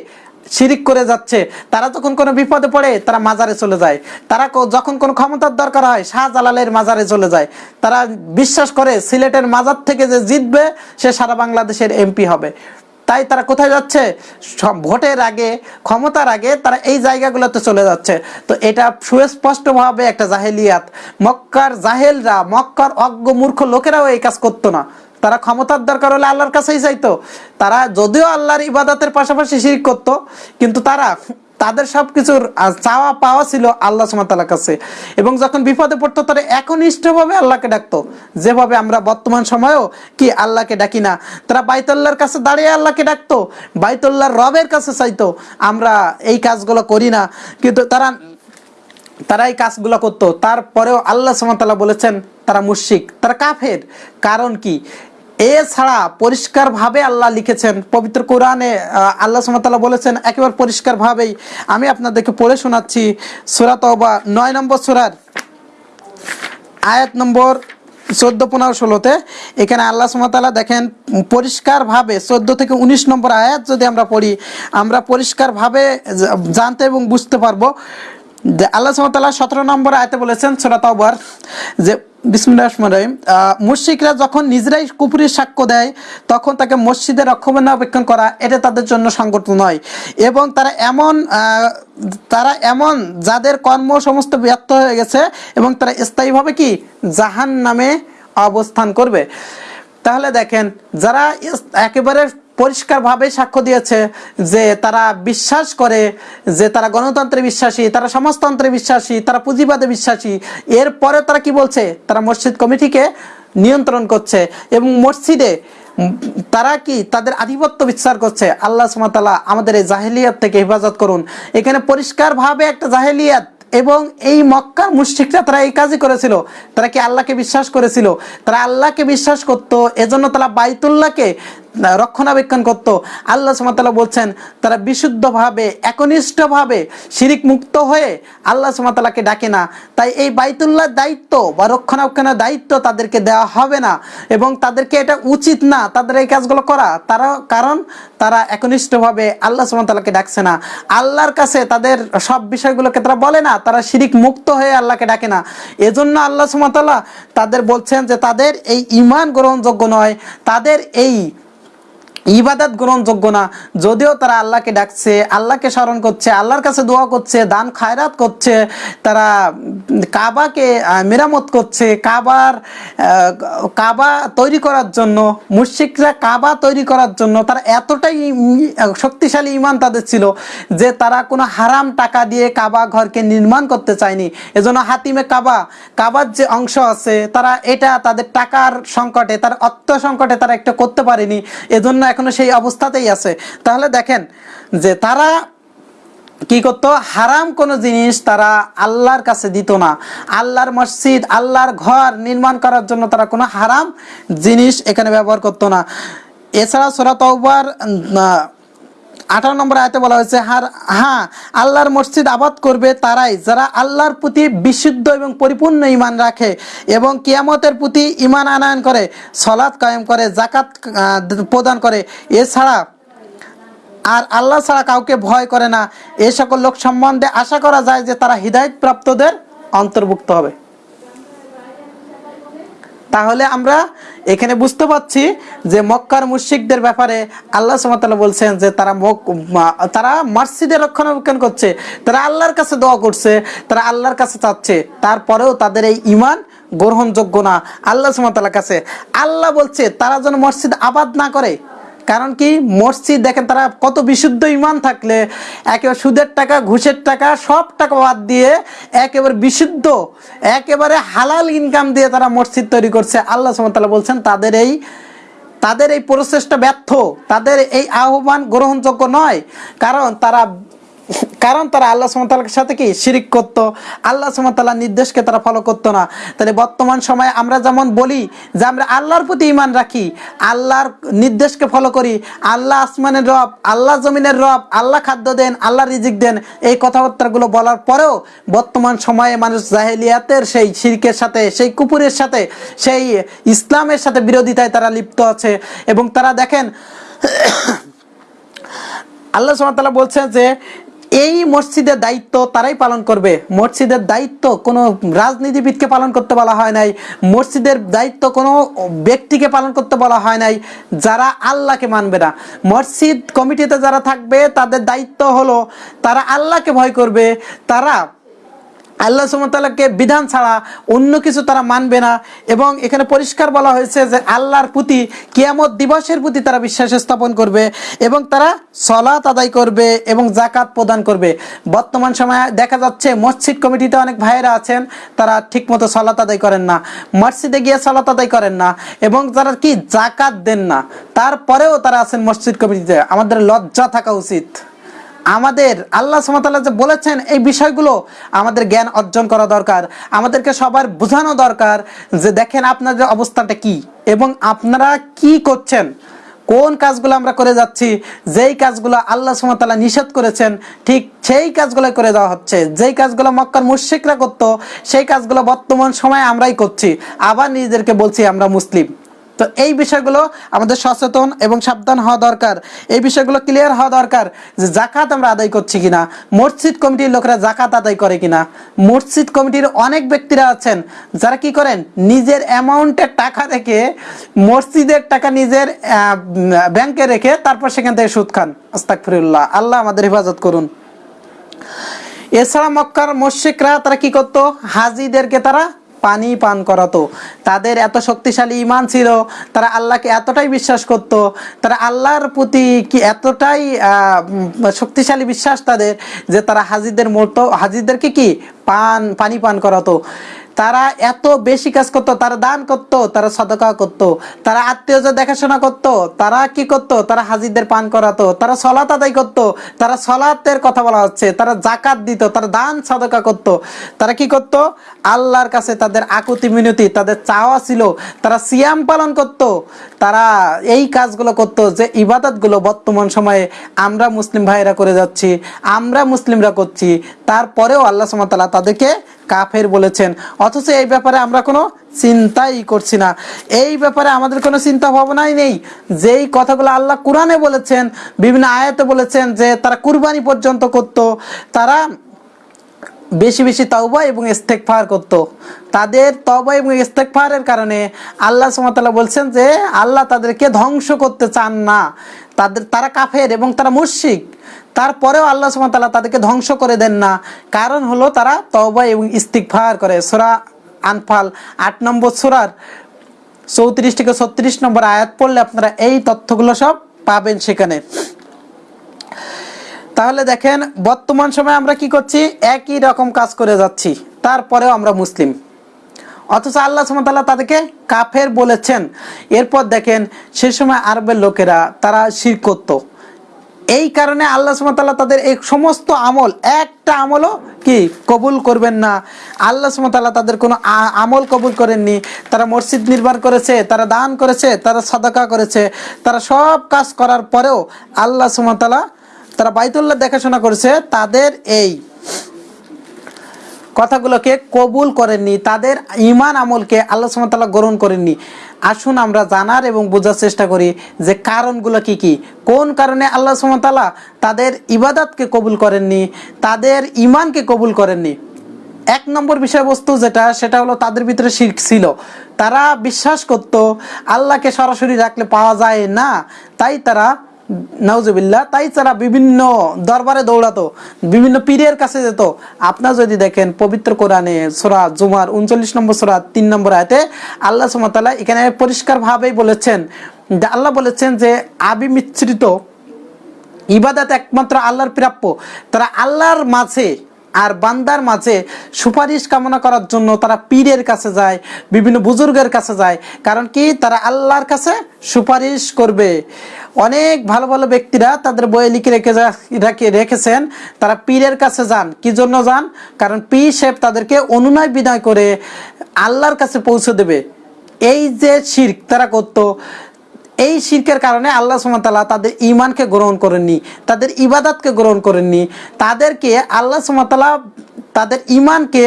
শিরিক করে যাচ্ছে, তারা যখন কোনো বিপদে পড়ে, তারা মাজারে চলে যায়। তারা যখন কোনো ক্ষমতার দরকার হয়, শাহজালালের মাজারে চলে যায়। তারা বিশ্বাস করে সিলেটের মাজার থেকে যে জিতবে, সে সারা বাংলাদেশের এমপি হবে। তাই তারা কোথায় যাচ্ছে? ভোটের আগে, ক্ষমতার আগে তারা এই জায়গাগুলোতে চলে যাচ্ছে। তো এটা সুস্পষ্টভাবে একটা জাহেলিয়াত। মক্কার জাহেলরা, মক্কার অজ্ঞ মূর্খ লোকেরাও এই কাজ করতো না। তারা ক্ষমতার দরকার হলে আল্লাহর কাছেই চাইতো তারা যদিও আল্লাহর ইবাদতের পাশাপাশি শিরিক করতো, কিন্তু তারা তাদের সব কিছুর চাওয়া পাওয়া ছিল আল্লাহ সুমাতালার কাছে। এবং যখন বিপদে পড়তো, তারা একনিষ্ঠভাবে আল্লাহকে ডাকতো। যেভাবে আমরা বর্তমান সময়েও কি আল্লাহকে ডাকি না। তারা বাইতুল্লাহর কাছে দাঁড়িয়ে আল্লাহকে ডাকতো, বাইতুল্লাহর রবের কাছে চাইতো, আমরা এই কাজগুলো করি না। কিন্তু তারা তারা এই কাজগুলো করতো। তারপরেও আল্লাহ সুমাতাল্লাহ বলেছেন, তারা মুশিক তারা কাফের। কারণ কি? এছাড়া পরিষ্কারভাবে আল্লাহ লিখেছেন, পবিত্র কোরআনে আল্লাহ সুমাতাল্লাহ বলেছেন, একেবারে পরিষ্কারভাবেই আমি আপনাদেরকে পড়ে শোনাচ্ছি সুরাত নয় নম্বর সুরার আয়াত নম্বর চোদ্দ, পনেরো, ষোলোতে। এখানে আল্লাহ সুমতালা দেখেন, পরিষ্কারভাবে চোদ্দ থেকে উনিশ নম্বর আয়াত যদি আমরা পড়ি, আমরা পরিষ্কারভাবে জানতে এবং বুঝতে পারব। যে আল্লাহ সুমতালা সতেরো নম্বর আয়াতে বলেছেন সোরাত যে বিসমুল্লাহ মুশিকরা যখন নিজেরাই কুপুরির সাক্ষ্য দেয়, তখন তাকে মসজিদের রক্ষণাবেক্ষণ করা, এটা তাদের জন্য সংগত নয়। এবং তারা এমন তারা এমন যাদের কর্ম সমস্ত ব্যর্থ হয়ে গেছে, এবং তারা স্থায়ীভাবে কি জাহান নামে অবস্থান করবে। তাহলে দেখেন, যারা একেবারে পরিষ্কারভাবে সাক্ষ্য দিয়েছে যে তারা বিশ্বাস করে যে তারা গণতন্ত্রে বিশ্বাসী, তারা সমাজতন্ত্রে বিশ্বাসী, তারা পুঁজিবাদে বিশ্বাসী। এরপরে তারা কি বলছে? তারা মসজিদ কমিটিকে নিয়ন্ত্রণ করছে এবং মসজিদে তারা কি তাদের আধিপত্য বিস্তার করছে? আল্লাহ সুমাতাল্লাহ আমাদের এই জাহেলিয়াত থেকে হেফাজত করুন। এখানে পরিষ্কারভাবে একটা জাহেলিয়াত এবং এই মক্কার মুশরিকরা তারা এই কাজই করেছিল। তারা কি আল্লাহকে বিশ্বাস করেছিল? তারা আল্লাহকে বিশ্বাস করতো, এজন্য তারা বাইতুল্লাহকে রক্ষণাবেক্ষণ করত। আল্লাহ সুমাতাল্লাহ বলছেন, তারা বিশুদ্ধভাবে, একনিষ্ঠভাবে শিরিক মুক্ত হয়ে আল্লাহ সুমাতাল্লাহকে ডাকে না। তাই এই বাইতুল্লাহর দায়িত্ব বা রক্ষণাবেক্ষণের দায়িত্ব তাদেরকে দেওয়া হবে না এবং তাদেরকে এটা উচিত না তাদের এই কাজগুলো করা। তারা, কারণ তারা একনিষ্ঠভাবে আল্লাহ সুমাতাল্লাহকে ডাকছে না। আল্লাহর কাছে তাদের সব বিষয়গুলোকে তারা বলে না, তারা শিরিক মুক্ত হয়ে আল্লাহকে ডাকে না। এজন্য আল্লাহ সুমাতাল্লাহ তাদের বলছেন যে তাদের এই ইমান গ্রহণযোগ্য নয়। তাদের এই ইবাদত গ্রহণযোগ্য না। যদিও তারা আল্লাহকে ডাকছে, আল্লাহকে স্মরণ করছে, আল্লাহর কাছে দোয়া করছে, দান খায়রাত করছে, তারা কাবাকে মেরামত করছে, কাবার কাবা তৈরি করার জন্য মুশিকরা কাবা তৈরি করার জন্য তারা এতটাই শক্তিশালী ইমান তাদের ছিল যে তারা কোনো হারাম টাকা দিয়ে কাবা ঘরকে নির্মাণ করতে চায়নি। এজন্য হাতিমে কাবা, কাবার যে অংশ আছে, তারা এটা তাদের টাকার সংকটে, তার অর্থ সংকটে তারা একটা করতে পারেনি। এজন্য এখনও সেই অবস্থাতেই আছে। তাহলে দেখেন যে তারা কি করতো? হারাম কোনো জিনিস তারা আল্লাহর কাছে দিত না। আল্লাহর মসজিদ, আল্লাহর ঘর নির্মাণ করার জন্য তারা কোনো হারাম জিনিস এখানে ব্যবহার করতো না। এছাড়া সোরা তওবার আঠারো নম্বর আয়তে বলা হয়েছে, হার হ্যাঁ আল্লাহর মসজিদ আবাদ করবে তারাই যারা আল্লাহর প্রতি বিশুদ্ধ এবং পরিপূর্ণ ইমান রাখে এবং কিয়ামতের প্রতি ইমান আনায়ন করে সলাৎ কায়েম করে জাকাত প্রদান করে। এছাড়া আর আল্লাহ ছাড়া কাউকে ভয় করে না। এ সকল লোক সম্বন্ধে আশা করা যায় যে তারা প্রাপ্তদের অন্তর্ভুক্ত হবে। তাহলে আমরা এখানে বুঝতে পারছি যে মক্কার মুশিকদের ব্যাপারে আল্লাহ সুমাতাল্লাহ বলছেন যে তারা মক- তারা মসজিদে রক্ষণাবেক্ষণ করছে, তারা আল্লাহর কাছে দোয়া করছে, তারা আল্লাহর কাছে চাচ্ছে, তারপরেও তাদের এই ইমান গ্রহণযোগ্য না। আল্লাহ সুমাতাল্লাহ কাছে আল্লাহ বলছে, তারা যেন মসজিদ আবাদ না করে। কারণ কি মসজিদ দেখেন তারা কত বিশুদ্ধ ইমান থাকলে, একেবারে সুদের টাকা, ঘুষের টাকা, সব টাকা বাদ দিয়ে একেবারে বিশুদ্ধ, একেবারে হালাল ইনকাম দিয়ে তারা মসজিদ তৈরি করছে। আল্লাহ সুমতাল্লাহ বলছেন, তাদের এই তাদের এই প্রচেষ্টা ব্যর্থ, তাদের এই আহ্বান গ্রহণযোগ্য নয়। কারণ তারা কারণ তারা আল্লাহ সুমতাল্লার সাথে কি? শিরিক করত। আল্লাহ সুমতাল্লাহ নির্দেশকে তারা ফলো করতো না। তাহলে বর্তমান সময়ে আমরা যেমন বলি যে আমরা আল্লাহর প্রতি ইমান রাখি, আল্লাহর নির্দেশকে ফলো করি, আল্লাহ আসমানের রব, আল্লাহ জমিনের রব, আল্লাহ খাদ্য দেন, আল্লাহ রিজিক দেন, এই কথাবার্তাগুলো বলার পরেও বর্তমান সময়ে মানুষ জাহেলিয়াতের সেই শিরকের সাথে, সেই কুপুরের সাথে, সেই ইসলামের সাথে বিরোধিতায় তারা লিপ্ত আছে। এবং তারা দেখেন, আল্লাহ সুবহানাহু বলছেন যে এই মসজিদের দায়িত্ব তারাই পালন করবে। মসজিদের দায়িত্ব কোনো রাজনীতিবিদকে পালন করতে বলা হয় নাই। মসজিদের দায়িত্ব কোনো ব্যক্তিকে পালন করতে বলা হয় নাই, যারা আল্লাহকে মানবে না। মসজিদ কমিটিতে যারা থাকবে, তাদের দায়িত্ব হলো তারা আল্লাহকে ভয় করবে, তারা আল্লাহ সুমতাল্লাহকে বিধান ছাড়া অন্য কিছু তারা মানবে না। এবং এখানে পরিষ্কার বলা হয়েছে যে আল্লাহর প্রতি, কিয়ামত দিবসের প্রতি তারা বিশ্বাস স্থাপন করবে এবং তারা সলাত আদায় করবে এবং জাকাত প্রদান করবে। বর্তমান সময়ে দেখা যাচ্ছে মসজিদ কমিটিতে অনেক ভাইয়েরা আছেন, তারা ঠিকমতো সলাত আদায় করেন না, মসজিদে গিয়ে সলাত আদায় করেন না এবং তারা কি জাকাত দেন না, তারপরেও তারা আছেন মসজিদ কমিটিতে। আমাদের লজ্জা থাকা উচিত। আমাদের আল্লাহ সুমতাল্লাহ যে বলেছেন এই বিষয়গুলো আমাদের জ্ঞান অর্জন করা দরকার, আমাদেরকে সবার বোঝানো দরকার যে দেখেন আপনাদের অবস্থাটা কি এবং আপনারা কি করছেন, কোন কাজগুলো আমরা করে যাচ্ছি, যেই কাজগুলো আল্লাহ সুমতাল্লাহ নিষেধ করেছেন, ঠিক সেই কাজগুলো করে দেওয়া হচ্ছে, যেই কাজগুলো মক্কার মুশিকরা করতো, সেই কাজগুলো বর্তমান সময়ে আমরাই করছি, আবার নিজেদেরকে বলছি আমরা মুসলিম। তো এই বিষয়গুলো আমাদের সচেতন এবং সাবধান হওয়া দরকার। এই বিষয়গুলো ক্লিয়ার হওয়া দরকার যে জাকাত আমরা আদায় করছি কিনা, মসজিদ কমিটির লোকেরা জাকাত আদায় করে কিনা। মসজিদ কমিটির অনেক ব্যক্তিরা আছেন যারা কি করেন? নিজের অ্যামাউন্টের টাকা রেখে মসজিদের টাকা নিজের ব্যাংকে রেখে তারপর সেখান থেকে সুদ খান। আস্তাকফিরুল্লাহ আল্লাহ আমাদের হেফাজত করুন। এছাড়া মক্কার মস্যিকরা তারা কি করতো? হাজিদেরকে তারা পানি পান করাতো। তাদের এত শক্তিশালী ইমান ছিল, তারা আল্লাহকে এতটাই বিশ্বাস করত, তারা আল্লাহর প্রতি কি এতটাই শক্তিশালী বিশ্বাস তাদের যে তারা হাজিদের মতো হাজিদেরকে কি? পান, পানি পান করাতো। তারা এত বেশি কাজ করতো, তারা দান করতো, তারা সদকা করতো, তারা আত্মীয়দের দেখাশোনা করতো, তারা কি করতো? তারা হাজিদের পান করাতো, তারা সলাত আদায় করতো, তারা সলাতের কথা বলা হচ্ছে, তারা জাকাত দিত, তারা দান সদকা করতো। তারা কি করতো? আল্লাহর কাছে তাদের আকুতি মিনতি, তাদের চাওয়া ছিল, তারা সিয়াম পালন করতো, তারা এই কাজগুলো করতো যে ইবাদতগুলো বর্তমান সময়ে আমরা মুসলিম ভাইরা করে যাচ্ছি, আমরা মুসলিমরা করছি, তারপরেও আল্লাহ সুমতাল্লাহ তাদেরকে কাফের বলেছেন। অথচ এই ব্যাপারে আমরা কোনো চিন্তাই করছি না। এই ব্যাপারে আমাদের কোনো চিন্তা ভাবনাই নেই। যেই কথাগুলো আল্লাহ কোরআনে বলেছেন, বিভিন্ন আয়াতে বলেছেন যে তারা কুরবানি পর্যন্ত করত, তারা বেশি বেশি তওবা এবং ইস্তেকফার করত। তাদের তওবা এবং ইস্তেকফারের কারণে আল্লাহ সুবহানাহু বলছেন যে আল্লাহ তাদেরকে ধ্বংস করতে চান না। তাদের, তারা কাফের এবং তারা মুশরিক। তারপরেও আল্লাহ সুবহানাহু তাদেরকে ধ্বংস করে দেন না। কারণ হলো তারা তওবা এবং ইস্তিগফার করে। সোরা আনফাল আট নম্বর সোরার চৌত্রিশ থেকে ছত্রিশ নম্বর আয়াত পড়লে আপনারা এই তথ্যগুলো সব পাবেন সেখানে। তাহলে দেখেন, বর্তমান সময়ে আমরা কি করছি? একই রকম কাজ করে যাচ্ছি। তারপরেও আমরা মুসলিম। অথচ আল্লাহ সুমতাল্লাহ তাদেরকে কাফের বলেছেন। এরপর দেখেন, সে সময় আরবের লোকেরা, তারা শির করতো এই কারণে আল্লাহ সুমতাল্লাহ তাদের এই সমস্ত আমল, একটা আমলও কি কবুল করবেন না। আল্লাহ সুমতাল্লাহ তাদের কোনো আমল কবুল করেননি। তারা মসজিদ নির্মাণ করেছে, তারা দান করেছে, তারা সদাকা করেছে। তারা সব কাজ করার পরেও আল্লাহ সুমতাল্লাহ তারা বাইতুল্লাহ দেখাশোনা করেছে, তাদের এই কথাগুলোকে কবুল করেননি, তাদের ইমান আমলকে আল্লাহ সুমতাল্লাহ গ্রহণ করেননি। আসুন আমরা জানার এবং বোঝার চেষ্টা করি যে কারণগুলো কি কি। কোন কারণে আল্লাহ সুমতালা তাদের ইবাদতকে কবুল করেননি, তাদের ইমানকে কবুল করেননি? এক নম্বর বিষয়বস্তু যেটা, সেটা হলো তাদের ভিতরে শির্ক ছিল। তারা বিশ্বাস করত, আল্লাহকে সরাসরি রাখলে পাওয়া যায় না। তাই তারা নওজুবিল্লাহ তাই তারা বিভিন্ন দরবারে দৌড়াতো, বিভিন্ন পীরের কাছে যেত। আপনার যদি দেখেন পবিত্র কোরআনে সোরা জুমার উনচল্লিশ নম্বর সোরা, তিন নম্বর আয়তে আল্লাহ সুমতালা এখানে পরিষ্কারভাবেই বলেছেন যে আল্লাহ বলেছেন যে আবি মিশ্রিত ইবাদাত একমাত্র আল্লাহর প্রাপ্য। তারা আল্লাহর মাঝে আর বান্দার মাঝে সুপারিশ কামনা করার জন্য তারা পীরের কাছে যায়, বিভিন্ন বুজুর্গের কাছে যায়। কারণ কি? তারা আল্লাহর কাছে সুপারিশ করবে। অনেক ভালো ভালো ব্যক্তিরা তাদের বইয়ে লিখে রেখে রেখে রেখেছেন, তারা পীরের কাছে যান। কি জন্য যান? কারণ পীর সাহেব তাদেরকে অনুনয় বিনয় করে আল্লাহর কাছে পৌঁছে দেবে। এই যে শির্ক তারা করতো এই শিরকের কারণে আল্লাহ সুমতাল্লাহ তাদের ইমানকে গ্রহণ করেননি, তাদের ইবাদতকে গ্রহণ করেননি, তাদেরকে আল্লাহ সুমতাল্লাহ তাদের ইমানকে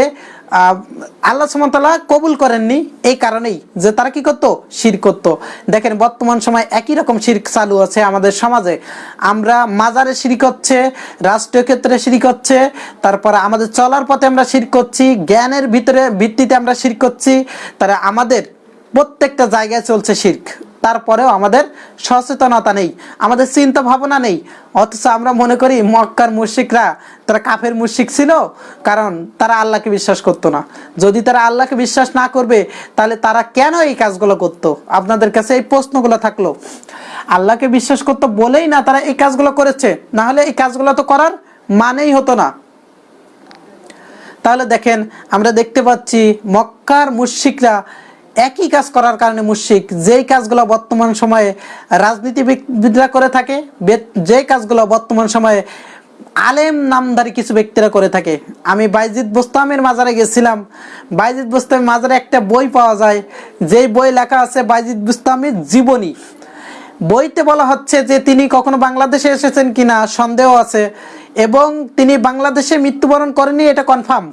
আল্লাহ সুমতাল্লাহ কবুল করেননি এই কারণেই যে তারা কি করতো? শির করতো। দেখেন, বর্তমান সময় একই রকম শির্ক চালু আছে আমাদের সমাজে। আমরা মাজারে শিরিক হচ্ছে, রাষ্ট্রীয় ক্ষেত্রে শিরিক হচ্ছে, তারপরে আমাদের চলার পথে আমরা শির করছি, জ্ঞানের ভিতরে ভিত্তিতে আমরা শির করছি, তারা আমাদের প্রত্যেকটা জায়গায় চলছে শির্ক। তারপরেও আমাদের সচেতনতা নেই, আমাদের চিন্তা ভাবনা নেই। অথচ আমরা মনে করি মক্কার মুশিকরা তারা কাফের মুশিক ছিল, কারণ তারা আল্লাহকে বিশ্বাস করতো না। যদি তারা আল্লাহকে বিশ্বাস না করবে, তাহলে তারা কেন এই কাজগুলো করতো? আপনাদের কাছে এই প্রশ্নগুলো থাকল। আল্লাহকে বিশ্বাস করতো বলেই না তারা এই কাজগুলো করেছে, না হলে এই কাজগুলো তো করার মানেই হতো না। তাহলে দেখেন, আমরা দেখতে পাচ্ছি মক্কার মুশিকরা একই কাজ করার কারণে মুশিক যেই কাজগুলো বর্তমান সময়ে রাজনীতিবিদরা করে থাকে যে কাজগুলো বর্তমান সময়ে আলেম নামধারী কিছু ব্যক্তিরা করে থাকে। আমি বাইজিদ বোস্তামের মাজারে গেছিলাম। বাইজিদ বোস্তামের মাজারে একটা বই পাওয়া যায়। যেই বই লেখা আছে বাইজিদ বোস্তামের জীবনী। বইতে বলা হচ্ছে যে তিনি কখনো বাংলাদেশে এসেছেন কিনা সন্দেহ আছে। এবং তিনি বাংলাদেশে মৃত্যুবরণ করেনি এটা কনফার্ম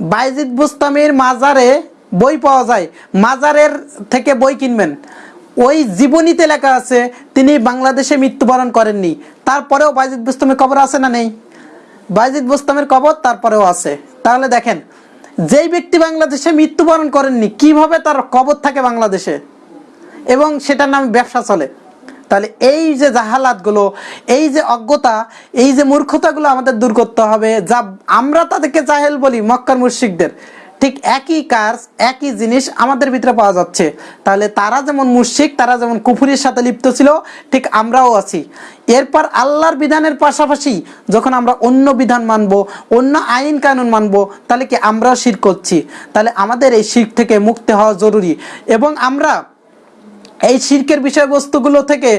বাইজিদ বুস্তামির মাজারে বই পাওয়া যায়। মাজারের থেকে বই কিনবেন। ওই জীবনীতে লেখা আছে, তিনি বাংলাদেশে মৃত্যুবরণ করেননি। তারপরেও বাইজিদ বুস্তামের কবর আছে না নেই? বাইজিদ বুস্তামের কবর তারপরেও আছে। তাহলে দেখেন, যেই ব্যক্তি বাংলাদেশে মৃত্যুবরণ করেননি, কীভাবে তার কবর থাকে বাংলাদেশে? এবং সেটার নাম ব্যবসা চলে। তাহলে এই যে জাহালাতগুলো, এই যে অজ্ঞতা, এই যে মূর্খতাগুলো আমাদের দূর করতে হবে, যা আমরা তাদেরকে জাহেল বলি মক্কার মুশরিকদের। ঠিক একই কাজ, একই জিনিস আমাদের ভিতরে পাওয়া যাচ্ছে। তাহলে তারা যেমন মুশরিক, তারা যেমন কুফুরির সাথে লিপ্ত ছিল, ঠিক আমরাও আছি। এরপর আল্লাহর বিধানের পাশাপাশি যখন আমরা অন্য বিধান মানবো, অন্য আইন কানুন মানবো, তাহলে কি আমরাও শির করছি? তাহলে আমাদের এই শির থেকে মুক্তি হওয়া জরুরি। এবং আমরা এই শির্কের বিষয়বস্তুগুলো থেকে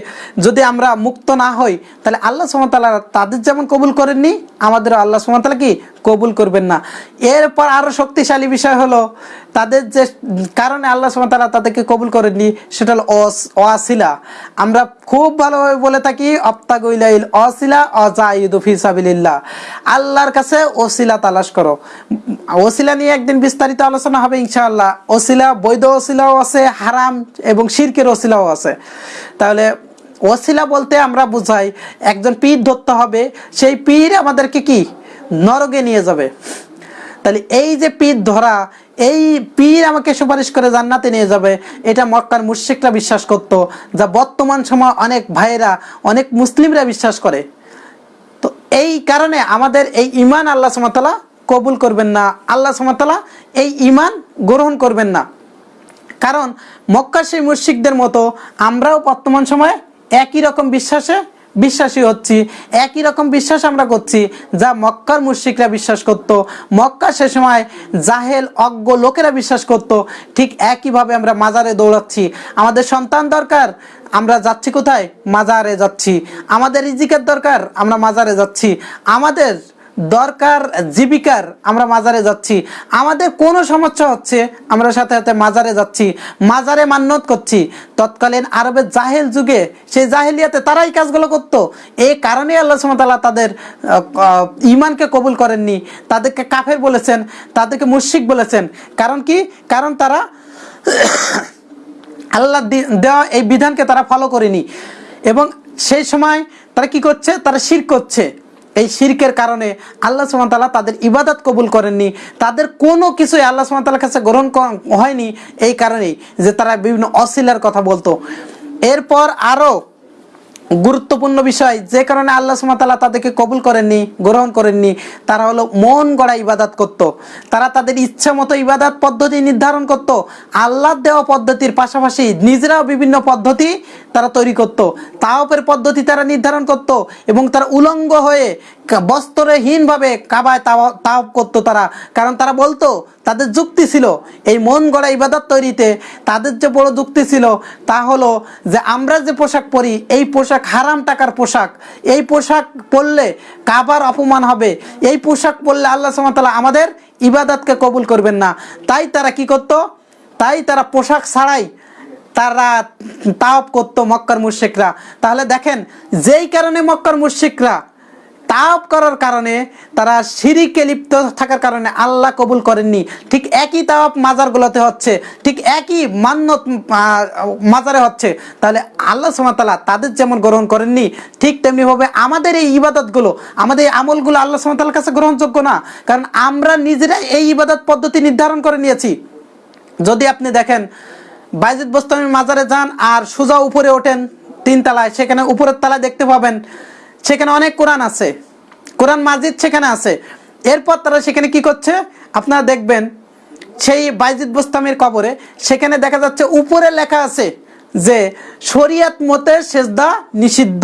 যদি আমরা মুক্ত না হই, তাহলে আল্লাহ সুমতাল্লাহ তাদের যেমন কবুল করেননি আমাদের আল্লাহ সুমতাল্লাহ কি কবুল করবেন না। এরপর আরও শক্তিশালী বিষয় হলো, তাদের যে কারণে আল্লাহ সুমতাল্লাহ তাদেরকে কবুল করেননি, সেটা হলো অস- অয়াসিলা আমরা খুব ভালোভাবে বলে থাকি অপ্তাগুইলাইল অসিলা অজাইদু ফিসাবিল্লাহ আল্লাহর কাছে ওসিলা তালাশ করো। ওসিলা নিয়ে একদিন বিস্তারিত আলোচনা হবে ইনশাআল্লাহ। ওসিলা বৈধ ওসিলাও আছে, হারাম এবং শিরকের ওসিলাও আছে। তাহলে ওসিলা বলতে আমরা বুঝাই, একজন পীর ধরতে হবে, সেই পীর আমাদেরকে কি? নরকে নিয়ে যাবে। তাহলে এই যে পীর ধরা, এই পীর আমাকে সুপারিশ করে জান্নাতে নিয়ে যাবে, এটা মক্কার মুশরিকরা বিশ্বাস করত, যা বর্তমান সময় অনেক ভাইয়েরা, অনেক মুসলিমরা বিশ্বাস করে। তো এই কারণে আমাদের এই ইমান আল্লাহ সুমতালা কবুল করবেন না, আল্লাহ সুমতালা এই ইমান গ্রহণ করবেন না। কারণ মক্কা সেই মুশিকদের মতো আমরাও বর্তমান সময়ে একই রকম বিশ্বাসে বিশ্বাসী হচ্ছি, একই রকম বিশ্বাস আমরা করছি যা মক্কার মুশ্রিকরা বিশ্বাস করত। মক্কা সে সময় জাহেল, অজ্ঞ লোকেরা বিশ্বাস করত। ঠিক একইভাবে আমরা মাজারে দৌড়াচ্ছি। আমাদের সন্তান দরকার, আমরা যাচ্ছি কোথায়? মাজারে যাচ্ছি। আমাদের রিজিকের দরকার, আমরা মাজারে যাচ্ছি। আমাদের দরকার জীবিকার আমরা মাজারে যাচ্ছি। আমাদের কোনো সমস্যা হচ্ছে, আমরা সাথে সাথে মাজারে যাচ্ছি। মাজারে মান্যত করছি। তৎকালীন আরবের জাহেল যুগে সেই জাহেলিয়াতে তারাই কাজগুলো করতো। এই কারণে আল্লাহ সুমতাল্লাহ তাদের ইমানকে কবুল করেননি। তাদেরকে কাফের বলেছেন, তাদেরকে মুশিক বলেছেন। কারণ কি? কারণ তারা [coughs] আল্লাহ দেওয়া এই বিধানকে তারা ফলো করেনি। এবং সেই সময় তারা কি করছে? তারা শির করছে। এই শির্কের কারণে আল্লাহ সুমতাল্লাহ তাদের ইবাদত কবুল করেননি। তাদের কোনো কিছুই আল্লাহ সুমতাল্লাহ কাছে গ্রহণ হয়নি। এই কারণেই যে তারা বিভিন্ন অশ্লীলার কথা বলতো। এরপর আরও গুরুত্বপূর্ণ বিষয়, যে কারণে আল্লাহ সুমাতাল্লাহ তাদেরকে কবুল করেননি, গ্রহণ করেননি তারা হলো মন গড়া ইবাদাত করত। তারা তাদের ইচ্ছা মতো ইবাদাত পদ্ধতি নির্ধারণ করত। আল্লাহ দেওয়া পদ্ধতির পাশাপাশি নিজেরাও বিভিন্ন পদ্ধতি তারা তৈরি করত। তাওপের পদ্ধতি তারা নির্ধারণ করত এবং তারা উলঙ্গ হয়ে বস্ত্রহীনভাবে কাবায় তাও- করতো তারা। কারণ তারা বলতো, তাদের যুক্তি ছিল, এই মন গড়া ইবাদত তৈরিতে তাদের যে বড় যুক্তি ছিল তা হলো যে আমরা যে পোশাক পরি, এই পোশাক হারাম টাকার পোশাক। এই পোশাক পরলে কাবার অপমান হবে। এই পোশাক পরলে আল্লাহ সুমতালা আমাদের ইবাদতকে কবুল করবেন না। তাই তারা কি করতো? তাই তারা পোশাক ছাড়াই তারা তাওপ করতো মক্কার মুশিকরা তাহলে দেখেন, যেই কারণে মক্কার মুশিকরা তাপ করার কারণে তারা সিঁড়িকে লিপ্ত থাকার কারণে আল্লাহ কবুল করেননি। ঠিক একই তাপ মাজারগুলোতে হচ্ছে, ঠিক একই মান্যত মাজারে হচ্ছে। তাহলে আল্লাহ সুমাতালা তাদের যেমন গ্রহণ করেননি, ঠিক তেমনিভাবে আমাদের এই ইবাদতগুলো, আমাদের এই আমলগুলো আল্লাহ সুমাতালার কাছে গ্রহণযোগ্য না। কারণ আমরা নিজেরাই এই ইবাদত পদ্ধতি নির্ধারণ করে নিয়েছি। যদি আপনি দেখেন, বাইজিদ বোস্তামি মাজারে যান আর সোজা উপরে ওঠেন তিন তলায় সেখানে উপরের তলায় দেখতে পাবেন সেখানে অনেক কোরআন আছে। কোরআন মাজিদ সেখানে আছে। এরপর তারা সেখানে কি করছে? আপনারা দেখবেন, সেই বাইজিদ বোস্তামির কবরে সেখানে দেখা যাচ্ছে উপরে লেখা আছে যে, শরিয়াত মতে সেজদা নিষিদ্ধ।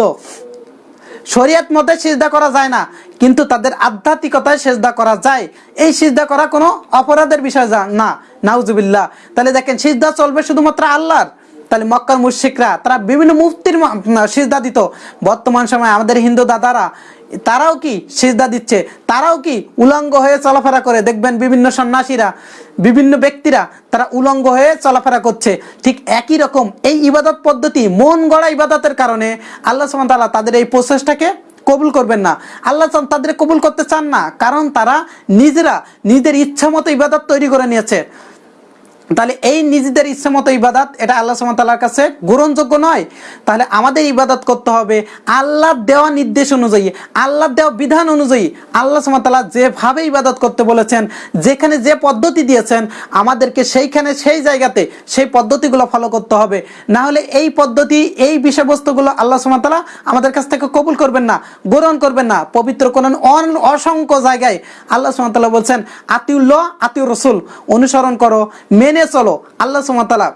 শরিয়াত মতে সিজদা করা যায় না, কিন্তু তাদের আধ্যাত্মিকতায় সেজদা করা যায়। এই সিজদা করা কোনো অপরাধের বিষয় না, নাউজুবিল্লাহ। তাহলে দেখেন, সিজদা চলবে শুধুমাত্র আল্লাহর। তাহলে মক্কার মুশিকরা তারা বিভিন্ন মুফতির সিজদা দিত। বর্তমান সময়ে আমাদের হিন্দু দাদারা, তারাও কি সিজদা দিচ্ছে? তারাও কি উলঙ্গ হয়ে চলাফেরা করে? দেখবেন বিভিন্ন সন্ন্যাসীরা, বিভিন্ন ব্যক্তিরা, তারা উলঙ্গ হয়ে চলাফেরা করছে। ঠিক একই রকম এই ইবাদত পদ্ধতি, মন গড়া ইবাদতের কারণে আল্লাহ সুবহানাহু তাদের এই প্রসেসটাকে কবুল করবেন না। আল্লাহ তাদের কবুল করতে চান না, কারণ তারা নিজেরা নিজের ইচ্ছা মতো ইবাদত তৈরি করে নিয়েছে। তাহলে এই নিজেদের ইচ্ছে মতো ইবাদত, এটা আল্লাহ সুমতাল্লার কাছে গ্রহণযোগ্য নয়। তাহলে আমাদের ইবাদত করতে হবে আল্লাহ দেওয়া নির্দেশ অনুযায়ী আল্লাহ দেওয়া বিধান অনুযায়ী। আল্লাহ সুমতাল্লাহ যেভাবে ইবাদত করতে বলেছেন, যেখানে যে পদ্ধতি দিয়েছেন, আমাদেরকে সেইখানে সেই জায়গাতে সেই পদ্ধতিগুলো ফলো করতে হবে। না হলে এই পদ্ধতি, এই বিষয়বস্তুগুলো আল্লাহ সুমতাল্লাহ আমাদের কাছ থেকে কবুল করবেন না, গ্রহণ করবেন না। পবিত্র কোন অসংখ্য জায়গায় আল্লাহ সুমতাল্লাহ বলছেন, আতিউল্লাহ আতিউ রসুল, অনুসরণ করো, মেনে চলো, আল্লাহ সুমতাল্লাহ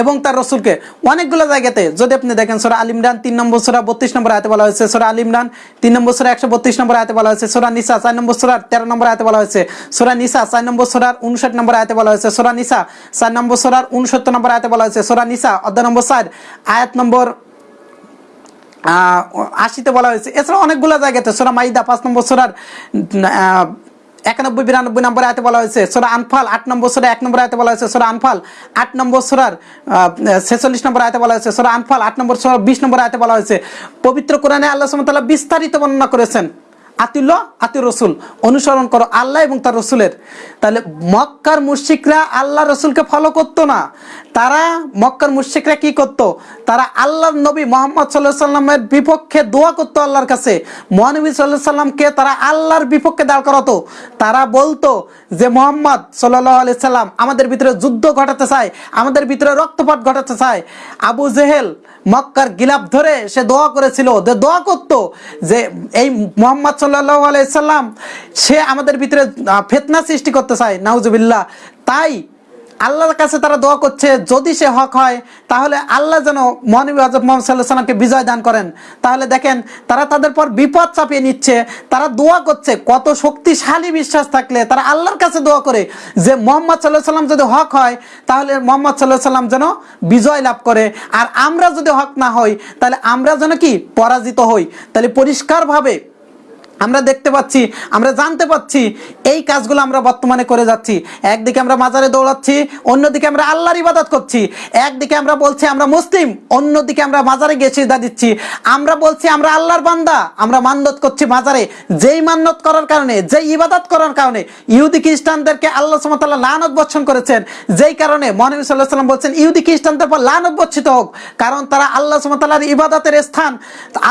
এবং তার রসুলকে অনেকগুলো জায়গাতে, যদি আপনি দেখেন সোরা আল ইমরান, তিন নম্বর সোরা, বত্রিশ নম্বর আয়তে বলা হয়েছে, সোরা আল ইমরান, তিন নম্বর সোরা একশো বত্রিশ নম্বর আয়তে বলা হয়েছে, সোরা নিসা, চার নম্বর সোরার তেরো নম্বর আয়তে বলা হয়েছে, সোরা নিসা, চার নম্বর সোরার উনষাট নম্বর আয়তে বলা হয়েছে, সোরা নিসা, চার নম্বর সোরার উনসত্তর নম্বর আয়তে বলা হয়েছে, সোরা নিসা অধ্যায় নম্বর চার আয়াত নম্বর আশিতে বলা হয়েছে। এছাড়া অনেকগুলো জায়গাতে, সোরা মাইদা, পাঁচ নম্বর সোরার একানব্বই, বিরানব্বই নম্বর আয়তে বলা হয়েছে। সোরা আনফাল আট নম্বর সোরা, এক নম্বর আয়তে বলা হয়েছে। সোরা আনফাল আট নম্বর সোরার ছেচল্লিশ নম্বর আয়তে বলা হয়েছে। সোরা আনফাল আট নম্বর সোরা বিশ নম্বর আয়তে বলা হয়েছে। পবিত্র কোরআনে আল্লাহ সুমতাল্লাহ বিস্তারিত বর্ণনা করেছেন। আতিল্লাহ আতি রসুল। অনুসরণ করো আল্লাহ এবং তার রসুলের। তাহলে মক্কার মুশিকরা আল্লাহ রসুলকে ফলো করতো না। তারা মক্কার মুশিকরা কি করত? তারা আল্লাহর নবী মোহাম্মদ সাল্লাহ সাল্লামের বিপক্ষে দোয়া করতো আল্লাহর কাছে। মহানবী সাল্লাহ সাল্লামকে তারা আল্লাহর বিপক্ষে দাঁড় করাতো। তারা বলতো যে, মোহাম্মদ সাল্লাহ আলি সাল্লাম, আমাদের ভিতরে যুদ্ধ ঘটাতে চায়, আমাদের ভিতরে রক্তপাত ঘটাতে চায়। আবু জেহেল মক্কার গিলাপ ধরে সে দোয়া করেছিল। যে দোয়া করত যে এই মোহাম্মদ সাল্লাহ আলাইসাল্লাম সে আমাদের ভিতরে ফেতনা সৃষ্টি করতে চায়, নাউজুবিল্লাহ। তাই আল্লাহর কাছে তারা দোয়া করছে, যদি সে হক হয়, তাহলে আল্লাহ যেন মহানবী আজব মোহাম্মদ সাল্লাহ সাল্লামকে বিজয় দান করেন। তাহলে দেখেন, তারা তাদের পর বিপদ চাপিয়ে নিচ্ছে, তারা দোয়া করছে, কত শক্তিশালী বিশ্বাস থাকলে তারা আল্লাহর কাছে দোয়া করে যে মোহাম্মদ সাল্লাহ সাল্লাম যদি হক হয়, তাহলে মোহাম্মদ সাল্লাহ সাল্লাম যেন বিজয় লাভ করে। আর আমরা যদি হক না হই, তাহলে আমরা যেন কি? পরাজিত হই। তাহলে পরিষ্কারভাবে আমরা দেখতে পাচ্ছি, আমরা জানতে পাচ্ছি, এই কাজগুলো আমরা বর্তমানে করে যাচ্ছি। একদিকে আমরা মাজারে দৌড়াচ্ছি, অন্যদিকে আমরা আল্লাহর ইবাদত করছি। একদিকে আমরা বলছি আমরা মুসলিম, অন্যদিকে আমরা মাজারে গিয়ে সিজদা দিচ্ছি। আমরা বলছি আমরা আল্লাহর বান্দা, আমরা মান্নত করছি মাজারে। যেই মান্নত করার কারণে, যেই ইবাদত করার কারণে ইহুদি খ্রিস্টানদেরকে আল্লাহ সুমতাল্লাহ লানত বর্ষণ করেছেন, যেই কারণে মহানবী সাল্লাহ সাল্লাম বলছেন, ইহুদি খ্রিস্টানদের পর লানত বর্ষিত হোক। কারণ তারা আল্লাহ সুমতাল্লাহর ইবাদতের স্থান,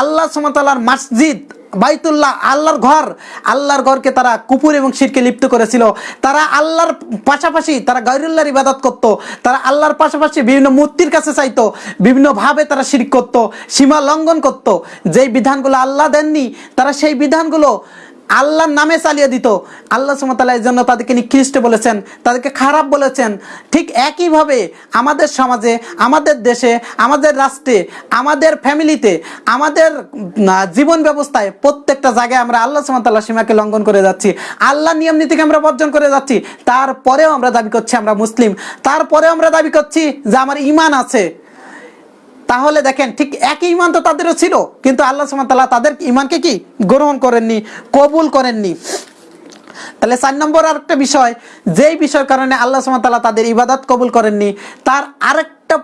আল্লাহ সুমতাল্লাহর মসজিদ বাইতুল্লাহ আল্লাহর ঘর, আল্লাহর ঘরকে তারা কুপুর এবং শিরকে লিপ্ত করেছিল। তারা আল্লাহর পাশাপাশি তারা গাইরুল্লাহর ইবাদত করত, তারা আল্লাহর পাশাপাশি বিভিন্ন মূর্তির কাছে চাইতো, বিভিন্নভাবে তারা শির করত, সীমা লঙ্ঘন করত। যেই বিধানগুলো আল্লাহ দেননি, তারা সেই বিধানগুলো আল্লাহর নামে চালিয়ে দিত। আল্লাহ সুমতাল্লাহ জন্য তাদেরকে নিকৃষ্ট বলেছেন, তাদেরকে খারাপ বলেছেন। ঠিক একইভাবে আমাদের সমাজে, আমাদের দেশে, আমাদের রাষ্ট্রে, আমাদের ফ্যামিলিতে, আমাদের জীবন ব্যবস্থায় প্রত্যেকটা জায়গায় আমরা আল্লাহ সুমতাল্লাহ সীমাকে লঙ্ঘন করে যাচ্ছি। আল্লাহ নিয়ম নীতিকে আমরা বর্জন করে যাচ্ছি। তারপরেও আমরা দাবি করছি আমরা মুসলিম। তারপরেও আমরা দাবি করছি যে আমার ইমান আছে। তাহলে দেখেন, ঠিক একই ইমান তো তাদেরও ছিল, কিন্তু আল্লাহ সুমতাল্লাহ তাদের ইমানকে কি? গ্রহণ করেননি, কবুল করেননি। তাহলে চার নম্বর আরেকটা বিষয়, যেই বিষয়ের কারণে আল্লাহ সুমতাল্লাহ তাদের ইবাদত কবুল করেননি, তার আরেকটা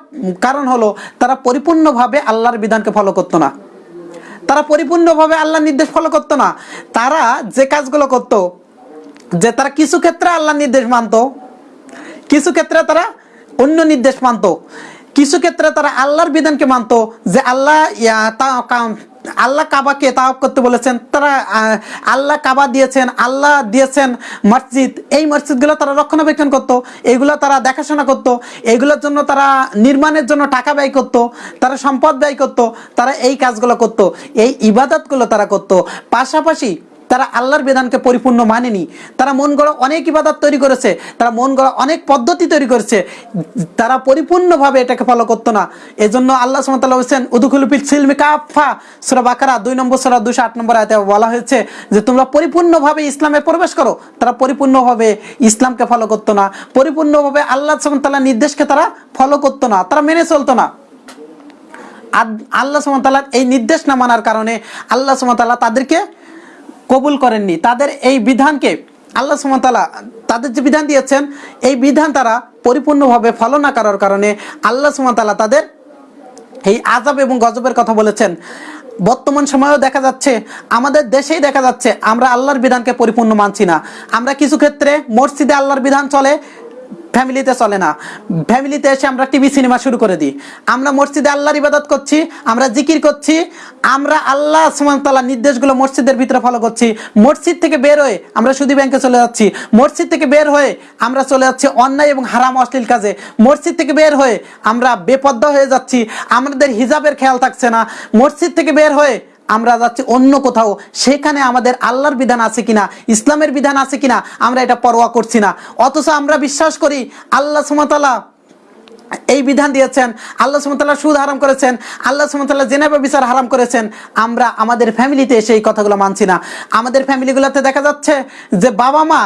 কারণ হলো, তারা পরিপূর্ণভাবে আল্লাহর বিধানকে ফলো করতো না। তারা পরিপূর্ণভাবে আল্লাহর নির্দেশ ফলো করতো না। তারা যে কাজগুলো করতো, যে তারা কিছু ক্ষেত্রে আল্লাহর নির্দেশ মানতো, কিছু ক্ষেত্রে তারা অন্য নির্দেশ মানতো। কিছু ক্ষেত্রে তারা আল্লাহর বিধানকে মানতো যে আল্লাহ আল্লাহ কাবাকে তাওয়াব করতে বলেছেন, তারা আল্লাহ কাবা দিয়েছেন, আল্লাহ দিয়েছেন মসজিদ। এই মসজিদগুলো তারা রক্ষণাবেক্ষণ করতো, এগুলো তারা দেখাশোনা করতো, এগুলোর জন্য তারা নির্মাণের জন্য টাকা ব্যয় করত, তারা সম্পদ ব্যয় করত, তারা এই কাজগুলো করতো, এই ইবাদতগুলো তারা করতো। পাশাপাশি তারা আল্লাহর বিধানকে পরিপূর্ণ মানেনি। তারা মন গড়া অনেক ইবাদত তৈরি করেছে, তারা মন গড়া অনেক পদ্ধতি তৈরি করেছে। তারা পরিপূর্ণভাবে এটাকে ফলো করতো না। এজন্য আল্লাহ সুমতাল্লাহ হোসেন উদুকুলুপিল সিলমি কাফা সুরা বাকারা দুই নম্বর, সুরা দুশো আট নম্বর আয়তে বলা হয়েছে যে, তোমরা পরিপূর্ণভাবে ইসলামে প্রবেশ করো। তারা পরিপূর্ণভাবে ইসলামকে ফলো করতো না। পরিপূর্ণভাবে আল্লাহ সুমতাল্লাহ নির্দেশকে তারা ফলো করতো না। তারা মেনে চলতো না। আল্লাহ সুমতাল্লাহ এই নির্দেশ না মানার কারণে আল্লাহ সুমতাল্লাহ তাদেরকে কবুল করেননি। তাদের এই বিধানকে আল্লাহ সুমতালা তাদের যে বিধান দিয়েছেন, এই বিধান তারা পরিপূর্ণভাবে ফলো না করার কারণে আল্লাহ সুমতালা তাদের এই আজাব এবং গজবের কথা বলেছেন। বর্তমান সময়েও দেখা যাচ্ছে, আমাদের দেশেই দেখা যাচ্ছে, আমরা আল্লাহর বিধানকে পরিপূর্ণ মানছি না। আমরা কিছু ক্ষেত্রে মসজিদে আল্লাহর বিধান চলে ফ্যামিলিতে চলে না। ফ্যামিলিতে এসে আমরা টিভি, সিনেমা শুরু করে দিই। আমরা মসজিদে আল্লাহর ইবাদত করছি, আমরা জিকির করছি, আমরা আল্লাহ সুমতাল্লাহ নির্দেশগুলো মসজিদের ভিতরে ফলো করছি। মসজিদ থেকে বের হয়ে আমরা সুদী ব্যাংকে চলে যাচ্ছি। মসজিদ থেকে বের হয়ে আমরা চলে যাচ্ছি অন্যায় এবং হারাম অশ্লীল কাজে। মসজিদ থেকে বের হয়ে আমরা বেপদ্দা হয়ে যাচ্ছি। আমাদের হিজাবের খেয়াল থাকছে না। মসজিদ থেকে বের হয়ে আমরা যাচ্ছি অন্য কোথাও, সেখানে আমাদের আল্লাহর বিধান আছে কিনা, ইসলামের বিধান আছে কিনা, আমরা এটা পরোয়া করছি না। অথচ আমরা বিশ্বাস করি, আল্লাহ সুমতাল্লাহ এই বিধান দিয়েছেন, আল্লাহ সুমতাল্লাহ সুদ হারাম করেছেন, আল্লাহ সুমতাল্লাহ জেনেবা বিচার হারাম করেছেন, আমরা আমাদের ফ্যামিলিতে এসে এই কথাগুলো মানছি না। আমাদের ফ্যামিলিগুলোতে দেখা যাচ্ছে যে বাবা মা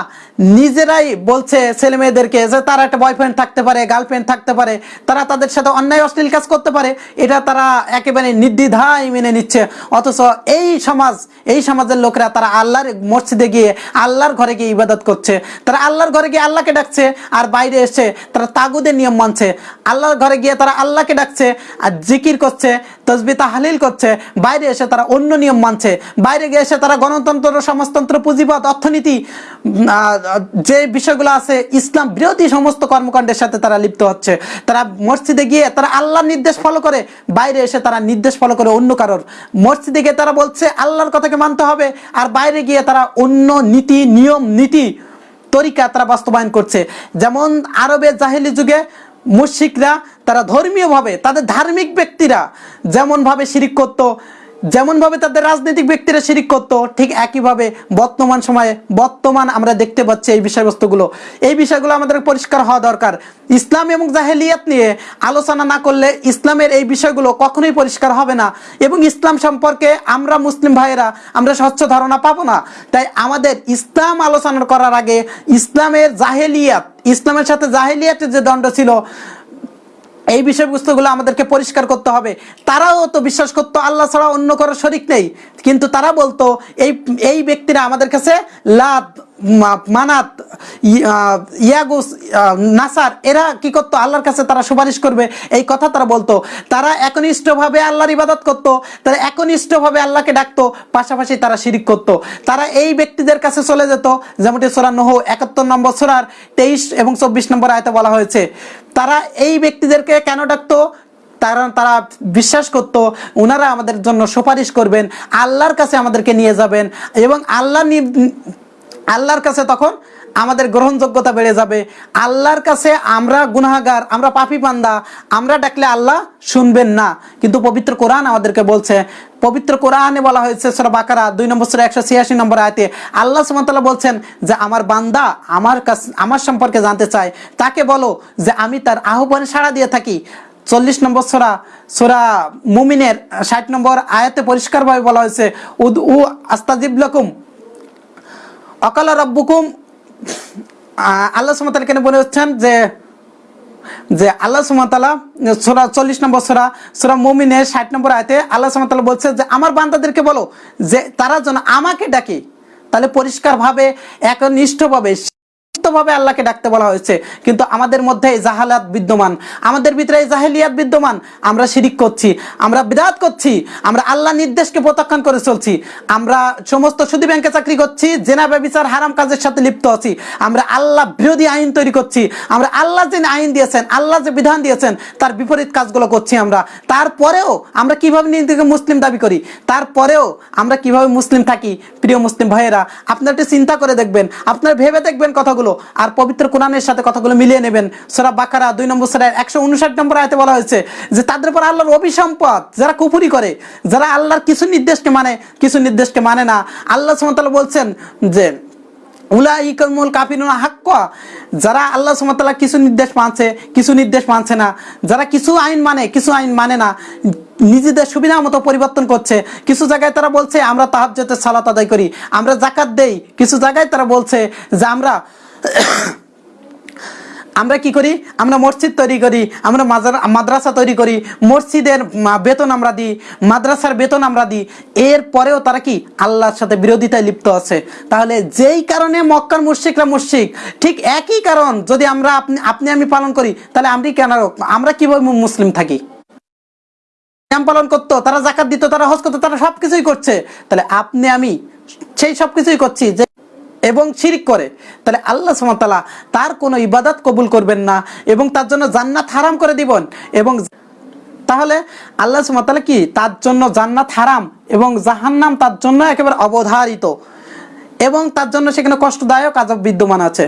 নিজেরাই বলছে ছেলে মেয়েদেরকে যে তারা একটা বয়ফ্রেন্ড থাকতে পারে, গার্লফ্রেন্ড থাকতে পারে, তারা তাদের সাথে অন্যায় অশ্লীল কাজ করতে পারে, এটা তারা একেবারে নির্দ্বিধায় মেনে নিচ্ছে। অথচ এই সমাজ, এই সমাজের লোকরা তারা আল্লাহর মসজিদে গিয়ে আল্লাহর ঘরে গিয়ে ইবাদত করছে। তারা আল্লাহর ঘরে গিয়ে আল্লাহকে ডাকছে, আর বাইরে এসে তারা তাগুদের নিয়ম মানছে। আল্লাহর ঘরে গিয়ে তারা আল্লাহকে ডাকছে আর জিকির করছে, তসবি তাহালিল করছে, বাইরে এসে তারা অন্য নিয়ম মানছে, বাইরে গিয়ে এসে তারা গণতন্ত্র, সমাজতন্ত্র, পুঁজিবাদ, অর্থনীতি যে বিষয়গুলো আছে, ইসলাম বিরোধী সমস্ত কর্মকাণ্ডের সাথে তারা লিপ্ত হচ্ছে। তারা মসজিদে গিয়ে তারা আল্লাহর নির্দেশ ফলো করে, বাইরে এসে তারা নির্দেশ ফলো করে অন্য কারোর। মসজিদে গিয়ে তারা বলছে, আল্লাহর কথাকে মানতে হবে, আর বাইরে গিয়ে তারা অন্য নীতি, নিয়ম, নীতি, তরিকা তারা বাস্তবায়ন করছে। যেমন আরবের জাহেলি যুগে মুশিকরা তারা ধর্মীয়ভাবে তাদের ধার্মিক ব্যক্তিরা যেমনভাবে শিরিক করত যেমনভাবে তাদের রাজনৈতিক ব্যক্তিরা শিরিক করতো, ঠিক একইভাবে বর্তমান সময়ে বর্তমান আমরা দেখতে পাচ্ছি এই বিষয়বস্তুগুলো। এই বিষয়গুলো আমাদের পরিষ্কার হওয়া দরকার। ইসলাম এবং জাহেলিয়াত নিয়ে আলোচনা না করলে ইসলামের এই বিষয়গুলো কখনোই পরিষ্কার হবে না এবং ইসলাম সম্পর্কে আমরা মুসলিম ভাইয়েরা আমরা স্বচ্ছ ধারণা পাবো না। তাই আমাদের ইসলাম আলোচনা করার আগে ইসলামের জাহেলিয়াত, ইসলামের সাথে জাহেলিয়াতের যে দণ্ড ছিল এই বিষয়বস্তুগুলো আমাদেরকে পরিষ্কার করতে হবে। তারাও তো বিশ্বাস করতো, আল্লাহ ছাড়া অন্য কারও শরিক নেই। কিন্তু তারা বলতো, এই এই ব্যক্তিরা আমাদের কাছে মা- মানাত ইয়াগুস নাসার, এরা কি করতো? আল্লাহর কাছে তারা সুপারিশ করবে। এই কথা তারা বলতো। তারা একনিষ্ঠভাবে আল্লাহর ইবাদত করতো। তারা একনিষ্ঠভাবে আল্লাহকে ডাকতো। পাশাপাশি তারা শিরিক করতো। তারা এই ব্যক্তিদের কাছে চলে যেত। যেমনটি সোরা নহ, একাত্তর নম্বর সোরার তেইশ এবং চব্বিশ নম্বর আয়তে বলা হয়েছে। তারা এই ব্যক্তিদেরকে কেন ডাকতো? তারা তারা বিশ্বাস করতো ওনারা আমাদের জন্য সুপারিশ করবেন, আল্লাহর কাছে আমাদেরকে নিয়ে যাবেন এবং আল্লাহ আল্লাহর কাছে তখন আমাদের গ্রহণযোগ্যতা বেড়ে যাবে। আল্লাহর কাছে আমরা গুনাহগার, আমরা পাপি পান্দা আমরা ডাকলে আল্লাহ শুনবেন না। কিন্তু পবিত্র কোরআন আমাদেরকে বলছে, পবিত্র কোরআনে বলা হয়েছে সূরা বাকারা, দুই নম্বর সূরা একশো ছিয়াশি নম্বর আয়তে, আল্লাহ সুবহানাহু বলছেন যে আমার বান্দা আমার কাছে, আমার সম্পর্কে জানতে চায়। তাকে বলো যে আমি তার আহ্বানে সাড়া দিয়ে থাকি। চল্লিশ নম্বর সোরা সোরা মুমিনের ষাট নম্বর আয়াতে পরিষ্কারভাবে বলা হয়েছে উদ উ আস্তাজিব লকুম। অকাল রব্বুকুম আল্লাহ সুমতাল কেন বলে হচ্ছেন যে যে আল্লাহ সুমতালা সোরা চল্লিশ নম্বর সোরা সোরা মমিনে ষাট নম্বর আয়তে আল্লাহ সুমতালা বলছে যে, আমার বান্দাদেরকে বলো যে, তারা যেন আমাকে ডাকে। তাহলে পরিষ্কারভাবে, একনিষ্ঠভাবে ভাবে আল্লাহকে ডাকতে বলা হয়েছে। কিন্তু আমাদের মধ্যে এই জাহালাত বিদ্যমান। আমাদের ভিতরে এই জাহেলিয়াত বিদ্যমান। আমরা শিরিক করছি, আমরা বিদাত করছি, আমরা আল্লাহ নির্দেশকে প্রত্যাখ্যান করে চলছি। আমরা সমস্ত সুদী ব্যাংকে চাকরি করছি, জেনা, ব্যবচার, হারাম কাজের সাথে লিপ্ত আছি। আমরা আল্লাহ বিরোধী আইন তৈরি করছি। আমরা আল্লাহ যে আইন দিয়েছেন, আল্লাহ যে বিধান দিয়েছেন, তার বিপরীত কাজগুলো করছি আমরা। তারপরেও আমরা কীভাবে নিজেকে মুসলিম দাবি করি? তারপরেও আমরা কীভাবে মুসলিম থাকি? প্রিয় মুসলিম ভাইয়েরা, আপনারা একটু চিন্তা করে দেখবেন, আপনারা ভেবে দেখবেন কথাগুলো। আর পবিত্র কোরআনের সাথে কথাগুলো মিলিয়ে নেবেন। সোরা বাকারা দুই নম্বর সোরা একশো উনষাট নম্বর আয়তে বলা হয়েছে যে, তাদের উপর আল্লাহর অভিসম্পদ, যারা কুফুরি করে, যারা আল্লাহর কিছু নির্দেশকে মানে কিছু নির্দেশকে মানে না, আল্লাহ সুমতাল বলছেন যে, উলাইকুল কাফিরুনা হাক্কা, যারা আল্লাহ সুবহানাহু কিছু নির্দেশ মানছে, কিছু নির্দেশ মানছে না, যারা কিছু আইন মানে কিছু আইন মানে না, নিজেদের সুবিধা মতো পরিবর্তন করছে। কিছু জায়গায় তারা বলছে, আমরা তাহাজ্জুদের সালাত আদায় করি, আমরা জাকাত দেই। কিছু জায়গায় তারা বলছে যে, আমরা আমরা কি করি? আমরা মসজিদ তৈরি করি, আমরা মাদ্রাসা তৈরি করি, মসজিদের বেতন আমরা দিই, মাদ্রাসার বেতন আমরা দিই। এর পরেও তারা কি? আল্লাহর সাথে বিরোধিতায় লিপ্ত আছে। তাহলে যেই কারণে মক্কার মুশরিকরা মুশরিক, ঠিক একই কারণ যদি আমরা আপনি আপনি আমি পালন করি, তাহলে আমি কেন আমরা কীভাবে মুসলিম থাকি? পালন করতো, তারা জাকাত দিত, তারা হজ করতো, তারা সবকিছুই করছে। তাহলে আপনি আমি সেই সবকিছুই করছি যে এবং শিরিক করে, তাহলে আল্লাহ সুমতালা তার কোনো ইবাদত কবুল করবেন না এবং তার জন্য জান্নাত হারাম করে দিবেন এবং তাহলে আল্লাহ সুমতালা কি? তার জন্য জান্নাত হারাম এবং জাহান্নাম তার জন্য একেবারে অবধারিত এবং তার জন্য সেখানে কষ্টদায়ক, আজব বিদ্যমান আছে।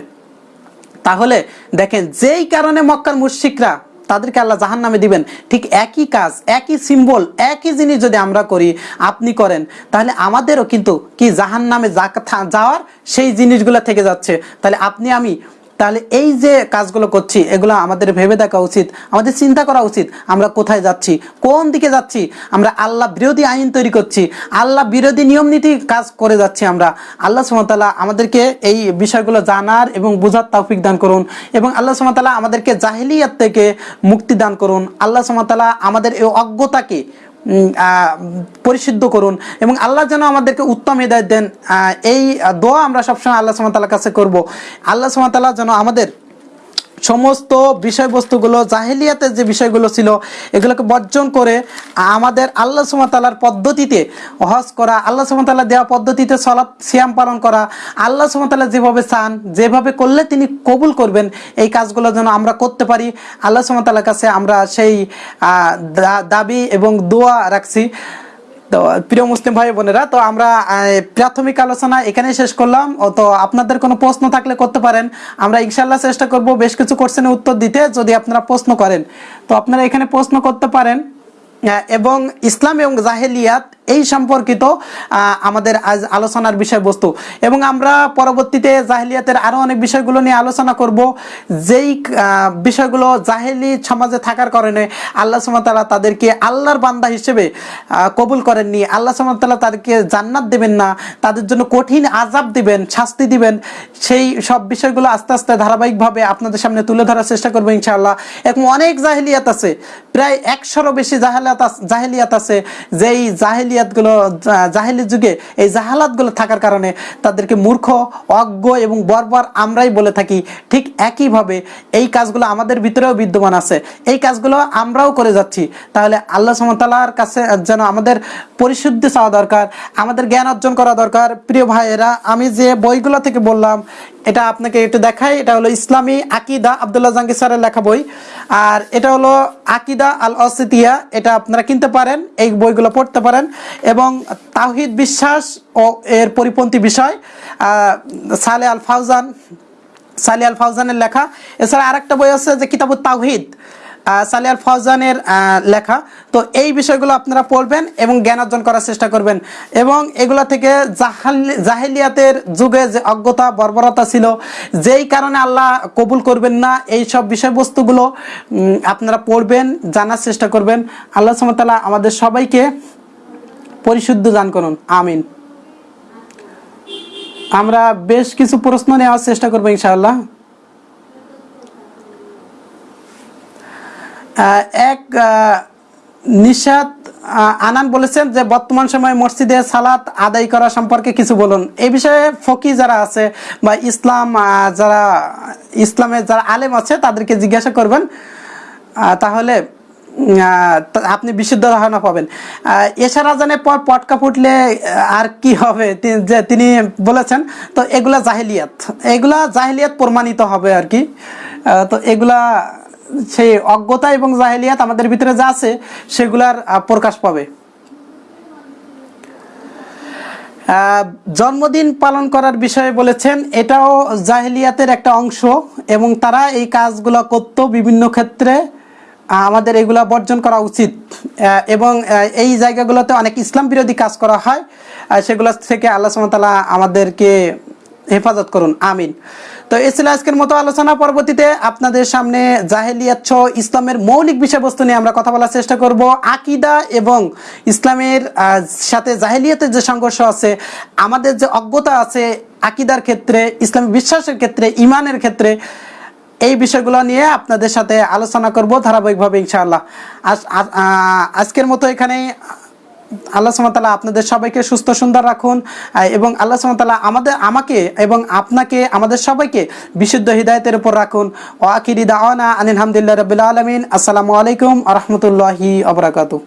তাহলে দেখেন, যেই কারণে মক্কার মুশরিকরা তাদেরকে আল্লাহ জাহান নামে দিবেন। ঠিক একই কাজ, একই সিম্বল একই জিনিস যদি আমরা করি, আপনি করেন, তাহলে আমাদেরও কিন্তু কি জাহান নামে যাওয়ার সেই জিনিসগুলো থেকে যাচ্ছে। তাহলে আপনি আমি তাহলে এই যে কাজগুলো করছি, এগুলো আমাদের ভেবে দেখা উচিত, আমাদের চিন্তা করা উচিত, আমরা কোথায় যাচ্ছি, কোন দিকে যাচ্ছি, আমরা আল্লাহ বিরোধী আইন তৈরি করছি, আল্লাহ বিরোধী নিয়ম নীতি কাজ করে যাচ্ছি আমরা। আল্লাহ সুমতাল্লাহ আমাদেরকে এই বিষয়গুলো জানার এবং বোঝার তৌফিক দান করুন এবং আল্লাহ সুমতাল্লাহ আমাদেরকে জাহিলিয়াত থেকে মুক্তি দান করুন। আল্লাহ সুমতাল্লাহ আমাদের এই অজ্ঞতাকে পরিশুদ্ধ করুন এবং আল্লাহ যেন আমাদেরকে উত্তম হৃদয় দেন। এই দোয়া আমরা সবসময় আল্লাহ সুমতাল্লাহ কাছে করব। আল্লাহ সুমতাল্লাহ যেন আমাদের সমস্ত বিষয়বস্তুগুলো, জাহেলিয়াতের যে বিষয়গুলো ছিল, এগুলোকে বর্জন করে আমাদের আল্লাহ সুমতাল্লার পদ্ধতিতে হজ করা, আল্লাহ সুমতাল্লাহ দেওয়া পদ্ধতিতে সলাৎ সিয়াম পালন করা, আল্লাহ সুমতাল্লাহ যেভাবে চান, যেভাবে করলে তিনি কবুল করবেন, এই কাজগুলো যেন আমরা করতে পারি। আল্লাহ সুমতাল্লার কাছে আমরা সেই দাবি এবং দোয়া রাখছি। তো প্রিয় মুসলিম ভাই বোনেরা, তো আমরা প্রাথমিক আলোচনা এখানে শেষ করলাম। তো আপনাদের কোনো প্রশ্ন থাকলে করতে পারেন। আমরা ইনশাল্লাহ চেষ্টা করব বেশ কিছু কোশ্চেনের উত্তর দিতে, যদি আপনারা প্রশ্ন করেন। তো আপনারা এখানে প্রশ্ন করতে পারেন এবং ইসলাম এবং জাহেলিয়াত এই সম্পর্কিত আমাদের আজ আলোচনার বিষয়বস্তু। এবং আমরা পরবর্তীতে জাহেলিয়াতের আরও অনেক বিষয়গুলো নিয়ে আলোচনা করব। যেই বিষয়গুলো জাহেলি সমাজে থাকার কারণে আল্লাহ সুমতালা তাদেরকে আল্লাহর বান্দা হিসেবে কবুল করেননি। আল্লাহ সুমতালা তাদেরকে জান্নাত দেবেন না। তাদের জন্য কঠিন আজাব দিবেন, শাস্তি দিবেন। সেই সব বিষয়গুলো আস্তে আস্তে ধারাবাহিকভাবে আপনাদের সামনে তুলে ধরার চেষ্টা করব ইনশাআল্লাহ। এখন অনেক জাহেলিয়াত আছে, প্রায় একশোরও বেশি জাহেলিয়াত জাহেলিয়াত আছে। যেই জাহেলিয়াতগুলো জাহেলি যুগে এই জাহালাতগুলো থাকার কারণে তাদেরকে মূর্খ, অজ্ঞ এবং বর্বর আমরাই বলে থাকি। ঠিক একইভাবে এই কাজগুলো আমাদের ভিতরেও বিদ্যমান আছে। এই কাজগুলো আমরাও করে যাচ্ছি। তাহলে আল্লাহ সমতালার কাছে যেন আমাদের পরিশুদ্ধি চাওয়া দরকার, আমাদের জ্ঞান অর্জন করা দরকার। প্রিয় ভাইয়েরা, আমি যে বইগুলো থেকে বললাম, এটা আপনাকে একটু দেখাই। এটা হলো ইসলামী আকিদা, আবদুল্লাহ জাহাঙ্গীর স্যারের লেখা বই। আর এটা হলো আকিদা আল অসিতিয়া এটা আপনারা কিনতে পারেন, এই বইগুলো পড়তে পারেন। এবং তাওহিদ বিশ্বাস ও এর পরিপন্থী বিষয় সালে আল ফাউজান সালে আল ফাউজানের লেখা। এছাড়া আরেকটা বই আছে যে কিতাবুত তাওহিদ সালি আল ফাউজানের লেখা। তো এই বিষয়গুলো আপনারা পড়বেন এবং জ্ঞান অর্জন করার চেষ্টা করবেন। এবং এগুলা থেকে জাহাল, জাহেলিয়াতের যুগে যে অজ্ঞতা, বর্বরতা ছিল, যেই কারণে আল্লাহ কবুল করবেন না, এই সব বিষয়বস্তুগুলো আপনারা পড়বেন, জানার চেষ্টা করবেন। আল্লাহ সুমতাল্লাহ আমাদের সবাইকে পরিশুদ্ধ দান করুন। আমিন। আমরা বেশ কিছু প্রশ্ন নেওয়ার চেষ্টা করব ইনশাআল্লাহ। এক আহ, আনান বলেছেন যে বর্তমান সময়ে মসজিদে সালাত আদায় করা সম্পর্কে কিছু বলুন। এই বিষয়ে ফকি যারা আছে বা ইসলাম যারা ইসলামের যারা আলেম আছে তাদেরকে জিজ্ঞাসা করবেন। তাহলে আপনি বিশুদ্ধ ধারণা পাবেন। এশার আজানের পর পটকা ফুটলে আর কি হবে? যে তিনি বলেছেন, তো এগুলা জাহিলিয়াত। এগুলা জাহিলিয়াত প্রমাণিত হবে আর কি। তো এগুলা সেই অজ্ঞতা এবং জাহিলিয়াত আমাদের ভিতরে যা আছে, সেগুলার প্রকাশ পাবে। জন্মদিন পালন করার বিষয়ে বলেছেন, এটাও জাহিলিয়াতের একটা অংশ এবং তারা এই কাজগুলো করতো বিভিন্ন ক্ষেত্রে। আমাদের এগুলা বর্জন করা উচিত। এবং এই জায়গাগুলোতে অনেক ইসলাম বিরোধী কাজ করা হয়। সেগুলো থেকে আল্লাহ সুমতালা আমাদেরকে হেফাজত করুন। আমিন। তো এ ছিল আজকের মতো আলোচনা। পরবর্তীতে আপনাদের সামনে জাহেলিয়াত ইসলামের মৌলিক বিষয়বস্তু নিয়ে আমরা কথা বলার চেষ্টা করব। আকিদা এবং ইসলামের সাথে জাহেলিয়াতের যে সংঘর্ষ আছে, আমাদের যে অজ্ঞতা আছে, আকিদার ক্ষেত্রে, ইসলামী বিশ্বাসের ক্ষেত্রে ইমানের ক্ষেত্রে এই বিষয়গুলো নিয়ে আপনাদের সাথে আলোচনা করব ধারাবাহিকভাবে ইনশাআল্লাহ। আজ- আজ- আজকের মতো এখানে আল্লাহ সুমতাল্লাহ আপনাদের সবাইকে সুস্থ সুন্দর রাখুন এবং আল্লাহ সুমতাল্লাহ আমাদের, আমাকে এবং আপনাকে, আমাদের সবাইকে বিশুদ্ধ হৃদায়তের উপর রাখুন। ও আকিরি দাওয়ানা আনিল হামদুলিল্লাহ রবিল আলমিন। আসসালামু আলাইকুম আ রহমতুল্লাহি আবরাকাতু